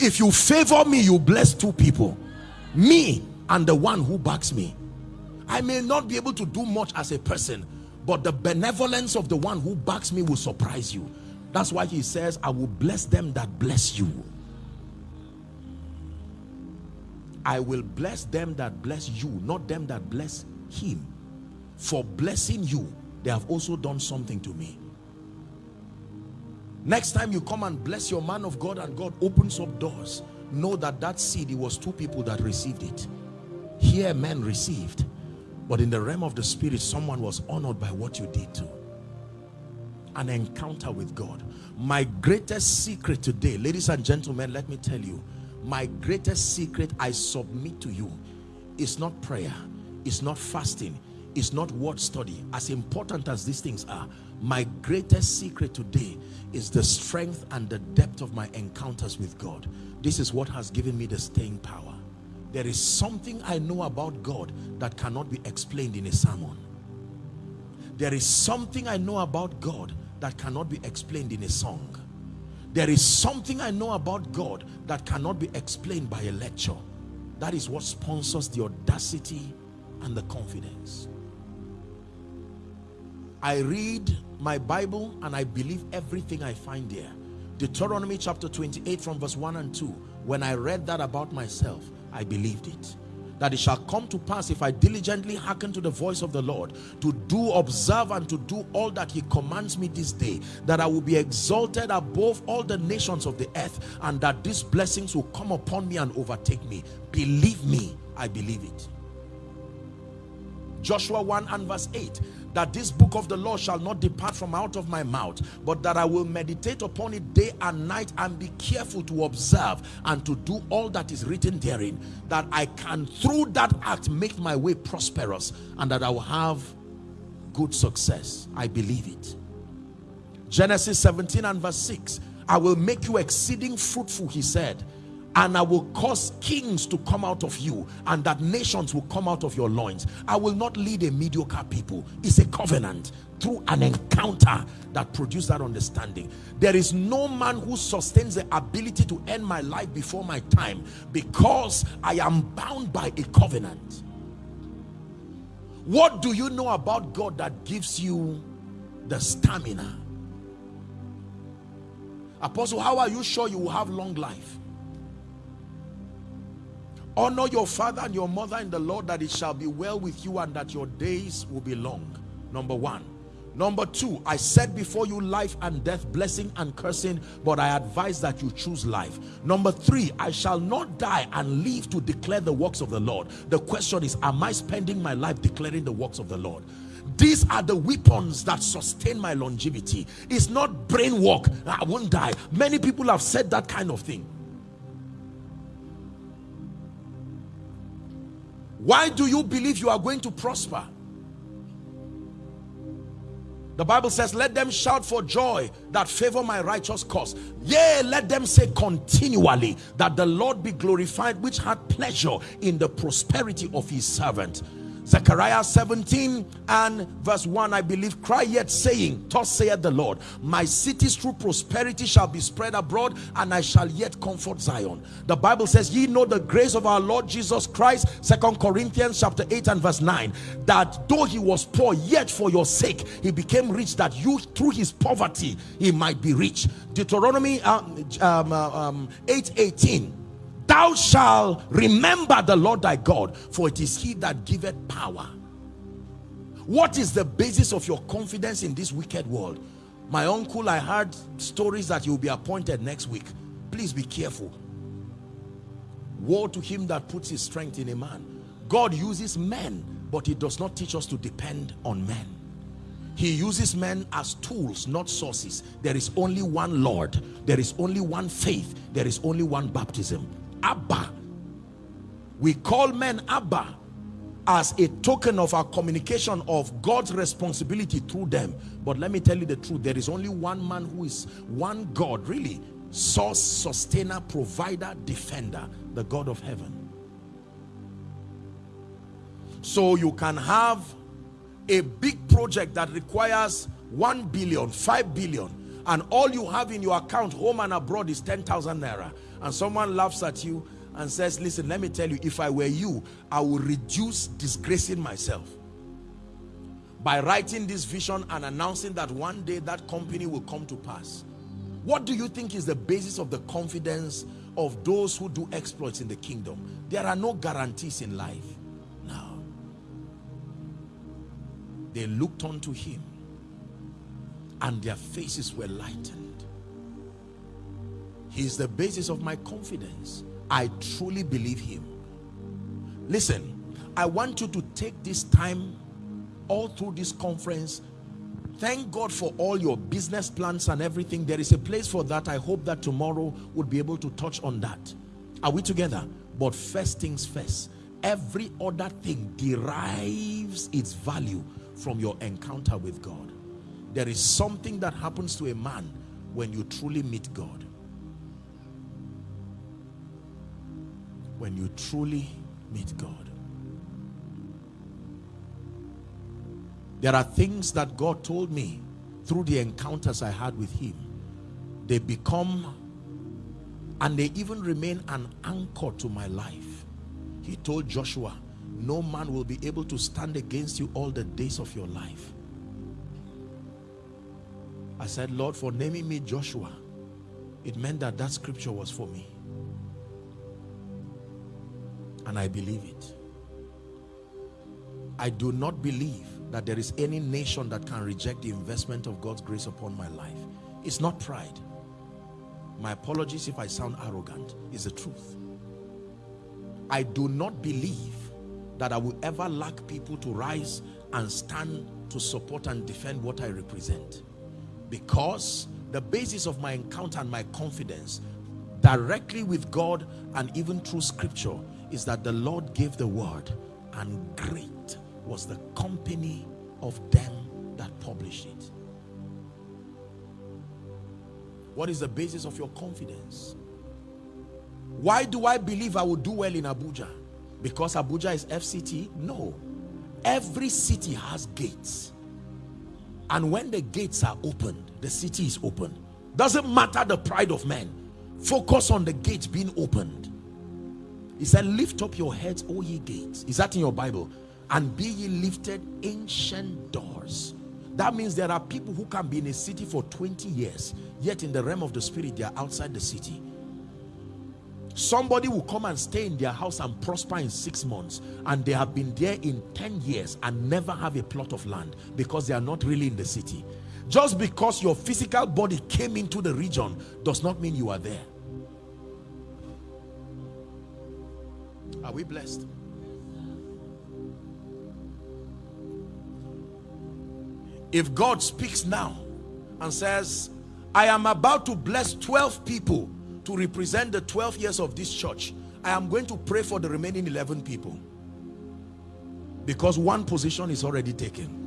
If you favor me, you bless two people. Me and the one who backs me. I may not be able to do much as a person, but the benevolence of the one who backs me will surprise you. That's why he says, I will bless them that bless you. I will bless them that bless you, not them that bless him. For blessing you, they have also done something to me. Next time you come and bless your man of God and God opens up doors, know that that seed, it was two people that received it. Here men received, but in the realm of the spirit, someone was honored by what you did too. An encounter with God. My greatest secret today, ladies and gentlemen, let me tell you, my greatest secret I submit to you is not prayer, it's not fasting, is not word study. As important as these things are, my greatest secret today is the strength and the depth of my encounters with God. This is what has given me the staying power. There is something I know about God that cannot be explained in a sermon. There is something I know about God that cannot be explained in a song. There is something I know about God that cannot be explained by a lecture. That is what sponsors the audacity and the confidence. I read my Bible and I believe everything I find there. Deuteronomy chapter 28 from verse 1 and 2. When I read that about myself, I believed it. That it shall come to pass if I diligently hearken to the voice of the Lord, to do, observe, and to do all that he commands me this day, that I will be exalted above all the nations of the earth, and that these blessings will come upon me and overtake me. Believe me, I believe it. Joshua 1 and verse 8 that this book of the law shall not depart from out of my mouth, but that I will meditate upon it day and night and be careful to observe and to do all that is written therein, that I can through that act make my way prosperous and that I will have good success. I believe it. Genesis 17 and verse 6, I will make you exceeding fruitful, he said, and I will cause kings to come out of you and that nations will come out of your loins. I will not lead a mediocre people. It's a covenant through an encounter that produces that understanding. There is no man who sustains the ability to end my life before my time because I am bound by a covenant. What do you know about God that gives you the stamina? Apostle, how are you sure you will have long life? Honor your father and your mother in the Lord that it shall be well with you and that your days will be long. Number one. Number two, I said before you life and death, blessing and cursing, but I advise that you choose life. Number three, I shall not die and live to declare the works of the Lord. The question is, am I spending my life declaring the works of the Lord? These are the weapons that sustain my longevity. It's not brain work. I won't die. Many people have said that kind of thing. Why do you believe you are going to prosper? The Bible says, let them shout for joy that favor my righteous cause. Yea, let them say continually that the Lord be glorified, which had pleasure in the prosperity of his servant. Zechariah 17 and verse 1, I believe, cry yet saying, Thus saith the Lord, my cities through prosperity shall be spread abroad, and I shall yet comfort Zion. The Bible says, ye know the grace of our Lord Jesus Christ, Second Corinthians chapter 8 and verse 9, that though he was poor, yet for your sake he became rich, that you through his poverty he might be rich. Deuteronomy um, um, uh, um, 8 18 thou shalt remember the Lord thy God, for it is he that giveth power. What is the basis of your confidence in this wicked world? My uncle, I heard stories that you'll be appointed next week. Please be careful. Woe to him that puts his strength in a man. God uses men, but he does not teach us to depend on men. He uses men as tools, not sources. There is only one Lord. There is only one faith. There is only one baptism. Abba. We call men Abba as a token of our communication of God's responsibility through them. But let me tell you the truth. There is only one man who is one God, really. Source, sustainer, provider, defender. The God of heaven. So you can have a big project that requires 1 billion, 5 billion, and all you have in your account, home and abroad, is 10,000 naira and someone laughs at you and says, listen, let me tell you, if I were you, I would reduce disgracing myself by writing this vision and announcing that one day that company will come to pass. What do you think is the basis of the confidence of those who do exploits in the kingdom? There are no guarantees in life. No. They looked unto him and their faces were lightened. He's the basis of my confidence. I truly believe him. Listen, I want you to take this time all through this conference. Thank God for all your business plans and everything. There is a place for that. I hope that tomorrow would be able to touch on that. Are we together? But first things first, every other thing derives its value from your encounter with God. There is something that happens to a man when you truly meet God. When you truly meet God. There are things that God told me through the encounters I had with him. They become and they even remain an anchor to my life. He told Joshua, no man will be able to stand against you all the days of your life. I said, Lord, for naming me Joshua, it meant that that scripture was for me. And I believe it. I do not believe that there is any nation that can reject the investment of God's grace upon my life. It's not pride. My apologies if I sound arrogant. It's the truth. I do not believe that I will ever lack people to rise and stand to support and defend what I represent. Because the basis of my encounter and my confidence directly with God and even through scripture is that the Lord gave the word and great was the company of them that published it. What is the basis of your confidence? Why do I believe I will do well in Abuja? Because Abuja is FCT? No. Every city has gates. And when the gates are opened, the city is open. Doesn't matter the pride of men. Focus on the gates being opened. He said, lift up your heads, O ye gates. Is that in your Bible? And be ye lifted ancient doors. That means there are people who can be in a city for 20 years, yet in the realm of the spirit, they are outside the city. Somebody will come and stay in their house and prosper in six months, and they have been there in 10 years and never have a plot of land because they are not really in the city. Just because your physical body came into the region does not mean you are there. Are we blessed? If God speaks now and says, I am about to bless 12 people to represent the 12 years of this church, I am going to pray for the remaining 11 people. Because one position is already taken.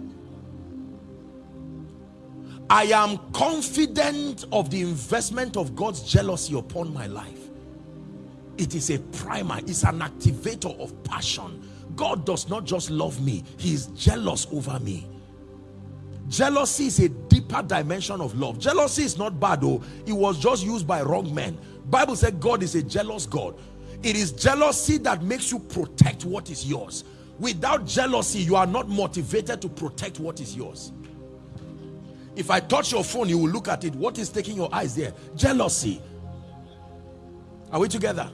I am confident of the investment of God's jealousy upon my life. It is a primer, it's an activator of passion. God does not just love me, he is jealous over me. Jealousy is a deeper dimension of love. Jealousy is not bad though. It was just used by wrong men. Bible said God is a jealous God. It is jealousy that makes you protect what is yours. Without jealousy, you are not motivated to protect what is yours. If I touch your phone, you will look at it. What is taking your eyes there? Jealousy. Are we together?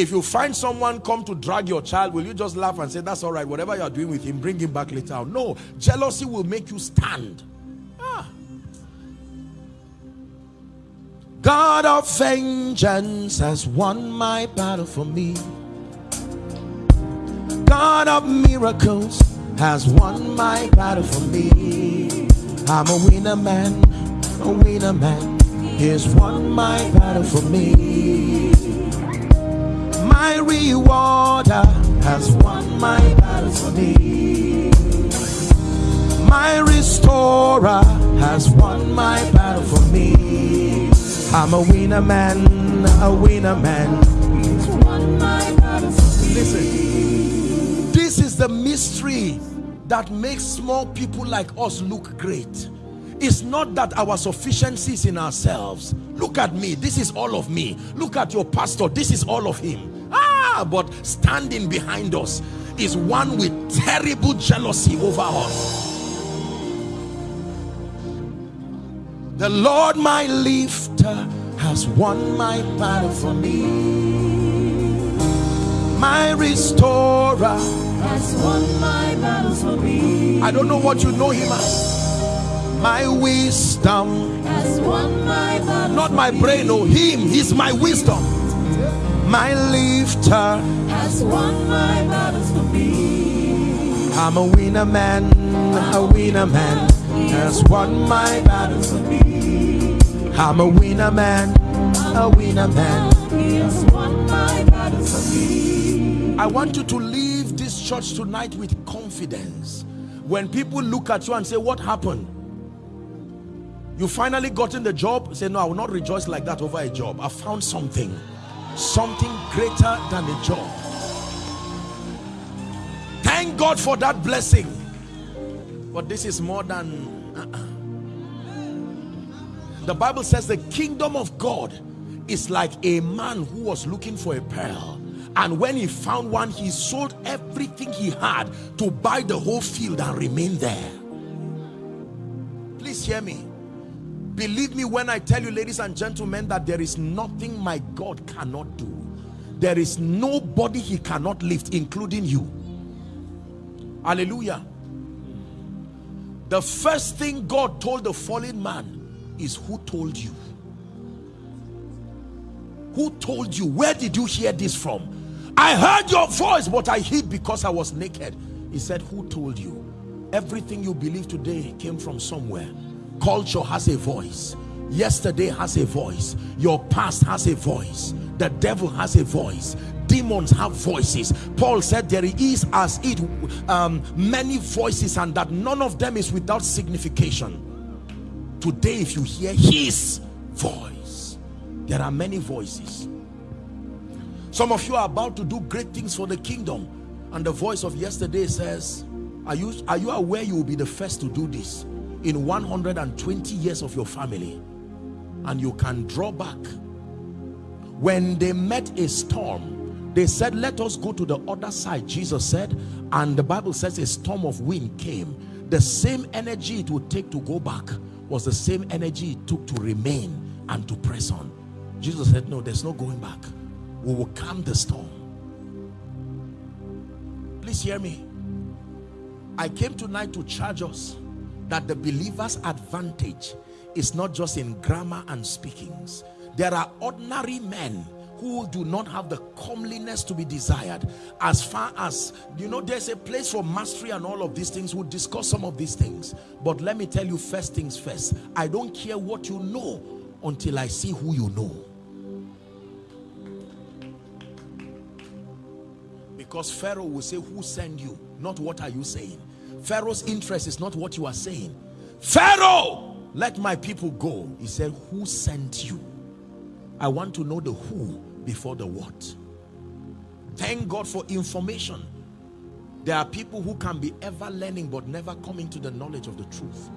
If you find someone come to drag your child, will you just laugh and say, that's all right, whatever you're doing with him, bring him back later No, jealousy will make you stand. Ah. God of vengeance has won my battle for me. God of miracles has won my battle for me. I'm a winner man, a winner man. He's won my battle for me. My rewarder has won my battle for me. My restorer has won my battle for me. I'm a winner man, a winner man. Listen, this is the mystery that makes small people like us look great. It's not that our sufficiency is in ourselves. Look at me, this is all of me. Look at your pastor, this is all of him Ah, but standing behind us is one with terrible jealousy over us. The Lord my lifter has won my battle for me. My restorer has won my battle for me. I don't know what you know him as. My wisdom has won my battle. Not my brain, no, him. He's my wisdom my lifter has won my battles for me. I'm a winner man, a winner man has won my battles for me. I'm a winner man, a winner man has won my battles for me. I want you to leave this church tonight with confidence. When people look at you and say, what happened? You finally gotten the job, say, no, I will not rejoice like that over a job. I found something, something greater than a job. Thank God for that blessing. But this is more than... Uh -uh. The Bible says the kingdom of God is like a man who was looking for a pearl and when he found one he sold everything he had to buy the whole field and remain there please hear me believe me when I tell you ladies and gentlemen that there is nothing my God cannot do there is nobody he cannot lift including you hallelujah the first thing God told the fallen man is who told you who told you where did you hear this from I heard your voice, but I hid because I was naked. He said, who told you? Everything you believe today came from somewhere. Culture has a voice. Yesterday has a voice. Your past has a voice. The devil has a voice. Demons have voices. Paul said there is as it um, many voices and that none of them is without signification. Today if you hear his voice, there are many voices some of you are about to do great things for the kingdom. And the voice of yesterday says, are you, are you aware you will be the first to do this in 120 years of your family? And you can draw back. When they met a storm, they said, let us go to the other side, Jesus said. And the Bible says a storm of wind came. The same energy it would take to go back was the same energy it took to remain and to press on. Jesus said, no, there's no going back we will calm the storm please hear me I came tonight to charge us that the believer's advantage is not just in grammar and speakings. There are ordinary men who do not have the comeliness to be desired. As far as you know there's a place for mastery and all of these things. We'll discuss some of these things. But let me tell you first things first. I don't care what you know until i see who you know. Because Pharaoh will say who sent you? Not what are you saying Pharaoh's interest is not what you are saying. Pharaoh let my people go. He said who sent you? I want to know the who before the what. Thank God for information. There are people who can be ever learning but never coming to the knowledge of the truth.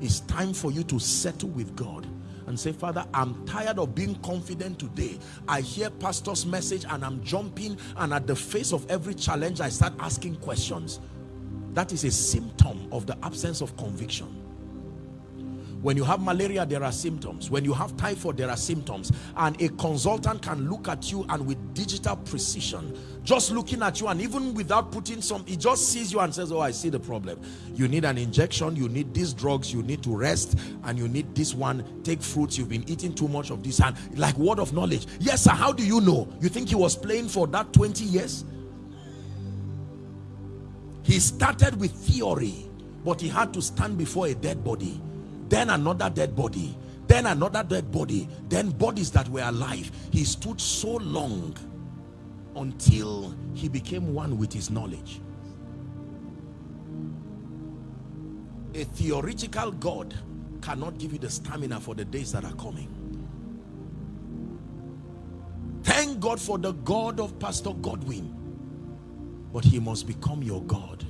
It's time for you to settle with God and say, Father, I'm tired of being confident today. I hear pastor's message and I'm jumping and at the face of every challenge, I start asking questions. That is a symptom of the absence of conviction. When you have malaria, there are symptoms. When you have typhoid, there are symptoms. And a consultant can look at you and with digital precision, just looking at you and even without putting some, he just sees you and says, oh, I see the problem. You need an injection, you need these drugs, you need to rest, and you need this one. Take fruits, you've been eating too much of this. And like word of knowledge. Yes, sir, how do you know? You think he was playing for that 20 years? He started with theory, but he had to stand before a dead body then another dead body then another dead body then bodies that were alive. He stood so long until he became one with his knowledge. A theoretical God cannot give you the stamina for the days that are coming. Thank God for the God of Pastor Godwin but he must become your God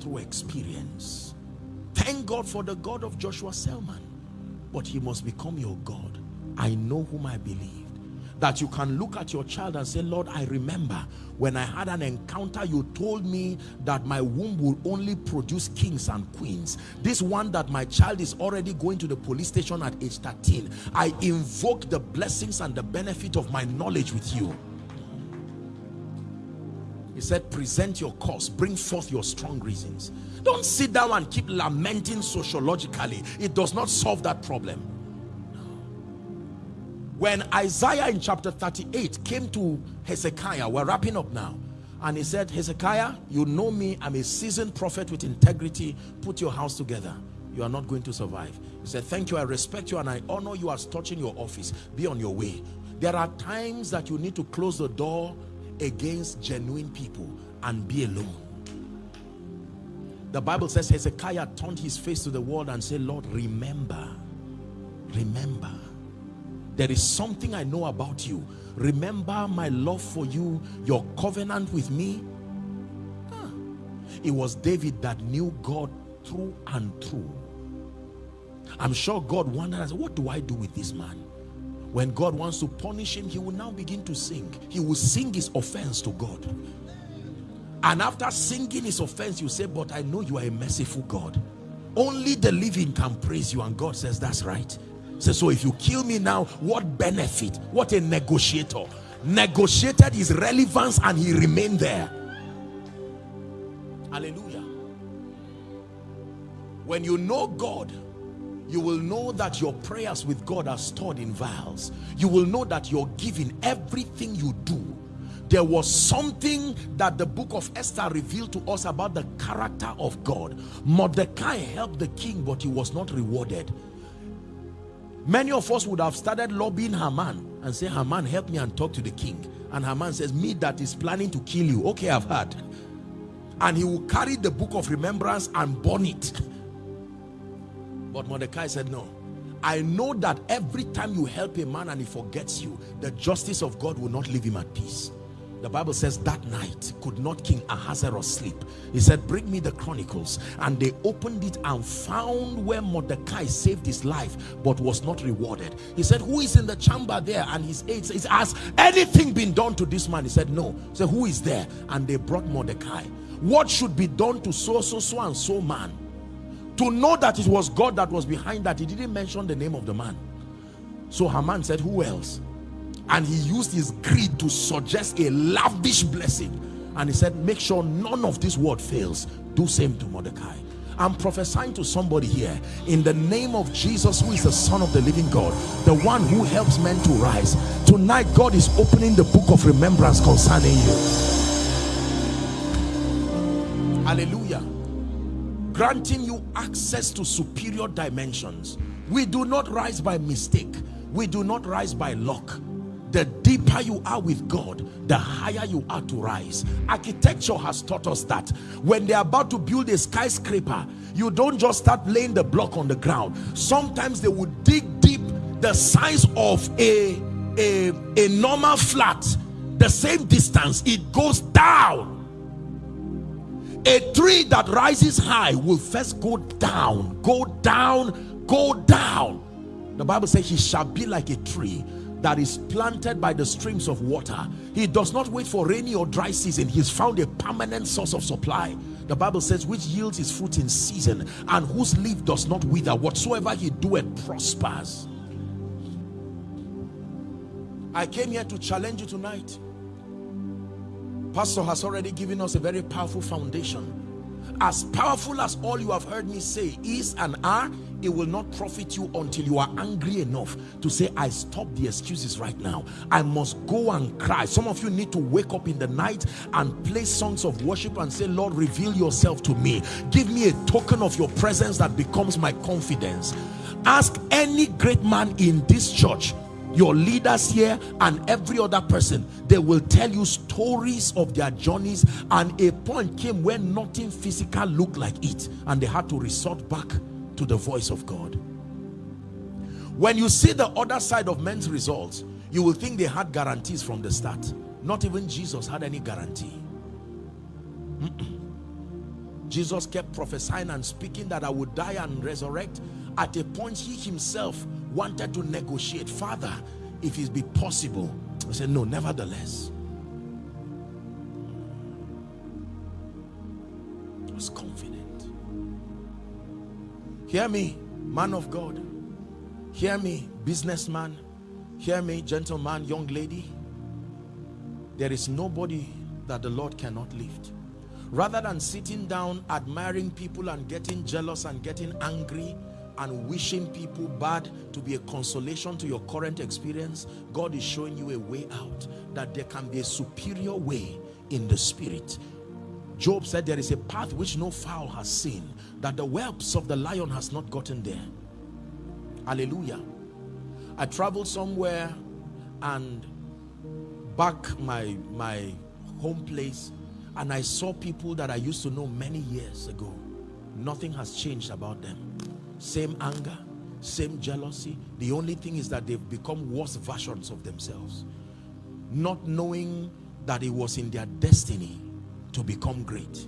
through experience Thank God for the God of Joshua Selman. But he must become your God. I know whom I believed. That you can look at your child and say, Lord, I remember when I had an encounter, you told me that my womb will only produce kings and queens. This one that my child is already going to the police station at age 13. I invoke the blessings and the benefit of my knowledge with you. He said, present your cause, bring forth your strong reasons. Don't sit down and keep lamenting sociologically. It does not solve that problem. When Isaiah in chapter 38 came to Hezekiah, we're wrapping up now. And he said, Hezekiah, you know me. I'm a seasoned prophet with integrity. Put your house together. You are not going to survive. He said, thank you. I respect you and I honor you as touching your office. Be on your way. There are times that you need to close the door against genuine people and be alone. The Bible says Hezekiah turned his face to the wall and said, Lord, remember, remember. There is something I know about you. Remember my love for you, your covenant with me. Ah. It was David that knew God through and through. I'm sure God wondered, what do I do with this man? When God wants to punish him, he will now begin to sing. He will sing his offense to God. And after singing his offense, you say, but I know you are a merciful God. Only the living can praise you. And God says, that's right. So, so if you kill me now, what benefit? What a negotiator. Negotiated his relevance and he remained there. Hallelujah. When you know God, you will know that your prayers with God are stored in vials. You will know that you're giving everything you do. There was something that the book of Esther revealed to us about the character of God. Mordecai helped the king, but he was not rewarded. Many of us would have started lobbying Haman and say, Haman, help me and talk to the king. And Haman says, me that is planning to kill you. Okay, I've heard. And he will carry the book of remembrance and burn it but Mordecai said, no. I know that every time you help a man and he forgets you, the justice of God will not leave him at peace. The Bible says that night could not King Ahasuerus sleep. He said, bring me the chronicles. And they opened it and found where Mordecai saved his life but was not rewarded. He said, who is in the chamber there? And his aides says, has anything been done to this man? He said, no. Said, who is there? And they brought Mordecai. What should be done to so, so, so and so man? To know that it was God that was behind that he didn't mention the name of the man. So Haman said who else? And he used his greed to suggest a lavish blessing. And he said make sure none of this word fails. Do same to Mordecai. I'm prophesying to somebody here. In the name of Jesus who is the son of the living God the one who helps men to rise tonight God is opening the book of remembrance concerning you. Hallelujah granting you access to superior dimensions. We do not rise by mistake. We do not rise by luck. The deeper you are with God, the higher you are to rise. Architecture has taught us that. When they're about to build a skyscraper, you don't just start laying the block on the ground. Sometimes they would dig deep the size of a, a, a normal flat. The same distance, it goes down a tree that rises high will first go down go down go down. The bible says he shall be like a tree that is planted by the streams of water. He does not wait for rainy or dry season. He's found a permanent source of supply. The bible says which yields his fruit in season and whose leaf does not wither. Whatsoever he doeth prospers. I came here to challenge you tonight pastor has already given us a very powerful foundation. As powerful as all you have heard me say is and are it will not profit you until you are angry enough to say i stop the excuses right now. I must go and cry. Some of you need to wake up in the night and play songs of worship and say lord reveal yourself to me. Give me a token of your presence that becomes my confidence. Ask any great man in this church your leaders here and every other person they will tell you stories of their journeys. And a point came when nothing physical looked like it and they had to resort back to the voice of God. When you see the other side of men's results you will think they had guarantees from the start. Not even Jesus had any guarantee. Mm -mm. Jesus kept prophesying and speaking that I would die and resurrect at a point he himself wanted to negotiate. Father if it be possible I said no nevertheless. I was confident. Hear me man of God. Hear me businessman. Hear me gentleman young lady. There is nobody that the Lord cannot lift. Rather than sitting down admiring people and getting jealous and getting angry and wishing people bad to be a consolation to your current experience God is showing you a way out that there can be a superior way in the spirit Job said there is a path which no fowl has seen that the whelps of the lion has not gotten there hallelujah I traveled somewhere and back my my home place and I saw people that I used to know many years ago. Nothing has changed about them. Same anger, same jealousy. The only thing is that they've become worse versions of themselves. Not knowing that it was in their destiny to become great.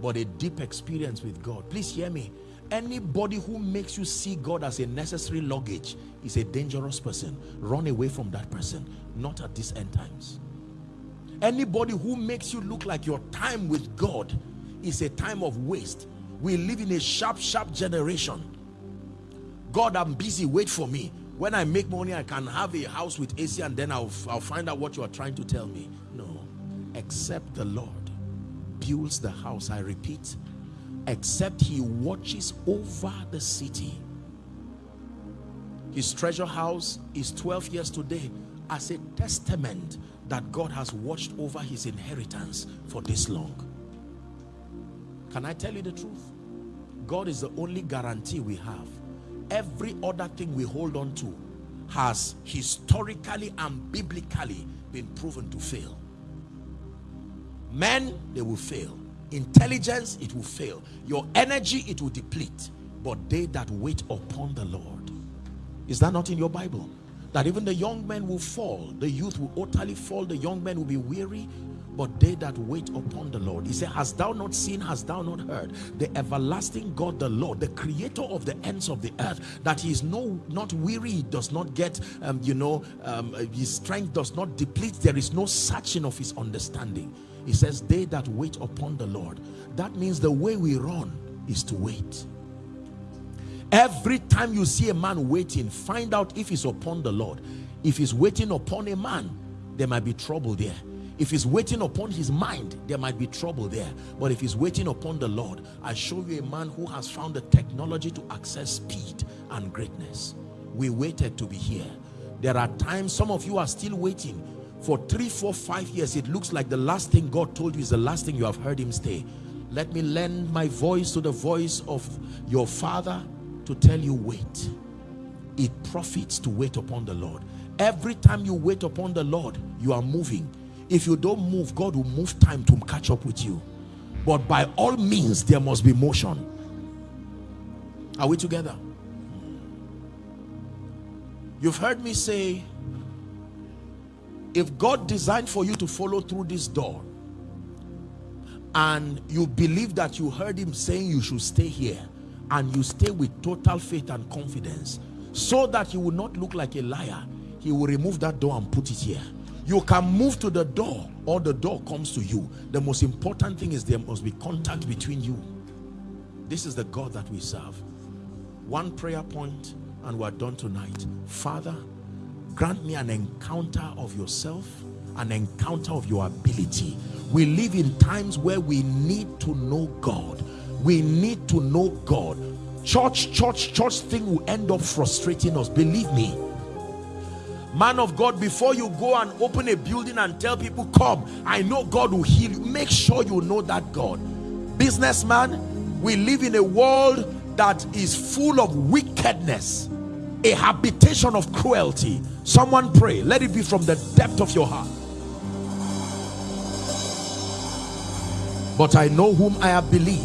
But a deep experience with God. Please hear me. Anybody who makes you see God as a necessary luggage is a dangerous person. Run away from that person. Not at these end times. Anybody who makes you look like your time with God is a time of waste. We live in a sharp, sharp generation. God, I'm busy, wait for me. When I make money, I can have a house with AC and then I'll, I'll find out what you are trying to tell me. No, except the Lord builds the house, I repeat, except he watches over the city. His treasure house is 12 years today as a testament that God has watched over his inheritance for this long. Can I tell you the truth? God is the only guarantee we have. Every other thing we hold on to has historically and biblically been proven to fail. Men, they will fail. Intelligence, it will fail. Your energy, it will deplete. But they that wait upon the Lord. Is that not in your Bible? that even the young men will fall the youth will utterly fall the young men will be weary but they that wait upon the Lord he said hast thou not seen hast thou not heard the everlasting God the Lord the creator of the ends of the earth that he is no not weary he does not get um, you know um, his strength does not deplete there is no searching of his understanding he says they that wait upon the Lord that means the way we run is to wait Every time you see a man waiting, find out if he's upon the Lord. If he's waiting upon a man, there might be trouble there. If he's waiting upon his mind, there might be trouble there. But if he's waiting upon the Lord, I show you a man who has found the technology to access speed and greatness. We waited to be here. There are times some of you are still waiting for three, four, five years. It looks like the last thing God told you is the last thing you have heard him say. Let me lend my voice to the voice of your father to tell you wait it profits to wait upon the Lord every time you wait upon the Lord you are moving if you don't move God will move time to catch up with you. But by all means there must be motion. Are we together? You've heard me say if God designed for you to follow through this door and you believe that you heard him saying you should stay here and you stay with total faith and confidence so that you will not look like a liar he will remove that door and put it here you can move to the door or the door comes to you. The most important thing is there must be contact between you. This is the God that we serve. One prayer point and we're done tonight. Father grant me an encounter of yourself an encounter of your ability. We live in times where we need to know God. We need to know God. Church church church thing will end up frustrating us. Believe me man of God before you go and open a building and tell people come I know God will heal you make sure you know that God. Businessman we live in a world that is full of wickedness a habitation of cruelty. Someone pray. Let it be from the depth of your heart. But I know whom I have believed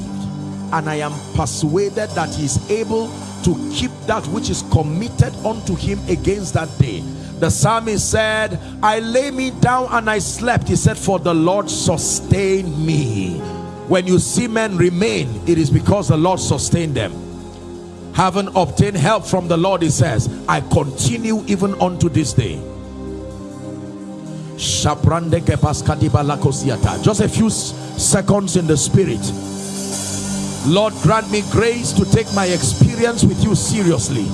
and I am persuaded that he is able to keep that which is committed unto him against that day the psalmist said I lay me down and I slept. He said for the Lord sustained me. When you see men remain it is because the Lord sustained them. Having obtained help from the Lord he says I continue even unto this day. Just a few seconds in the spirit. Lord, grant me grace to take my experience with you seriously.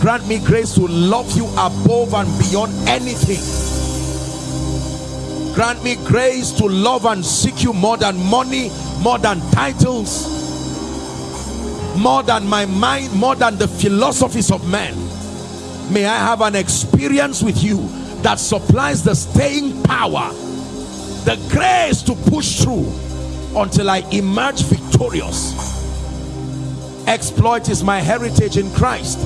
Grant me grace to love you above and beyond anything. Grant me grace to love and seek you more than money, more than titles, more than my mind, more than the philosophies of men. May I have an experience with you that supplies the staying power, the grace to push through until I emerge victorious exploit is my heritage in Christ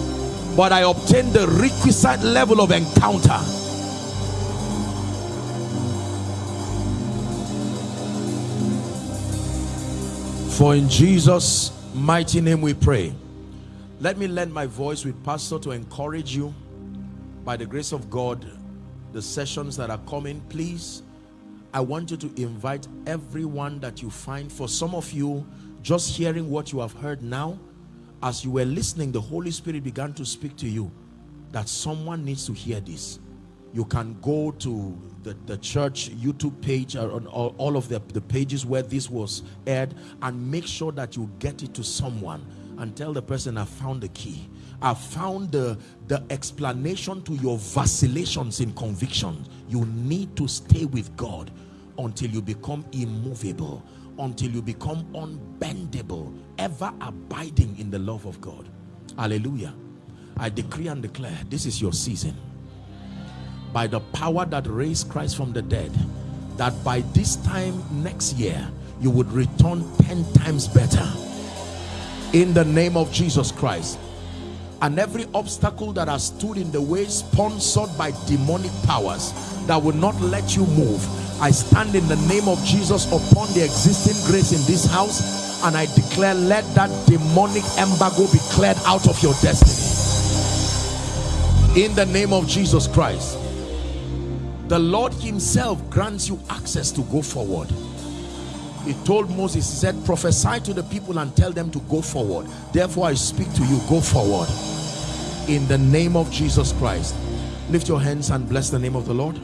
but I obtained the requisite level of encounter. For in Jesus' mighty name we pray. Let me lend my voice with Pastor to encourage you by the grace of God, the sessions that are coming, please, I want you to invite everyone that you find. For some of you, just hearing what you have heard now, as you were listening the Holy Spirit began to speak to you that someone needs to hear this you can go to the, the church YouTube page or on all, all of the, the pages where this was aired and make sure that you get it to someone and tell the person I found the key. I found the, the explanation to your vacillations in conviction. You need to stay with God until you become immovable, until you become unbendable, ever abiding in the love of God. Hallelujah. I decree and declare this is your season. By the power that raised Christ from the dead, that by this time next year, you would return 10 times better in the name of Jesus Christ and every obstacle that has stood in the way sponsored by demonic powers that will not let you move I stand in the name of Jesus upon the existing grace in this house and I declare let that demonic embargo be cleared out of your destiny in the name of Jesus Christ the Lord himself grants you access to go forward he told Moses, he said, prophesy to the people and tell them to go forward. Therefore, I speak to you, go forward. In the name of Jesus Christ. Lift your hands and bless the name of the Lord.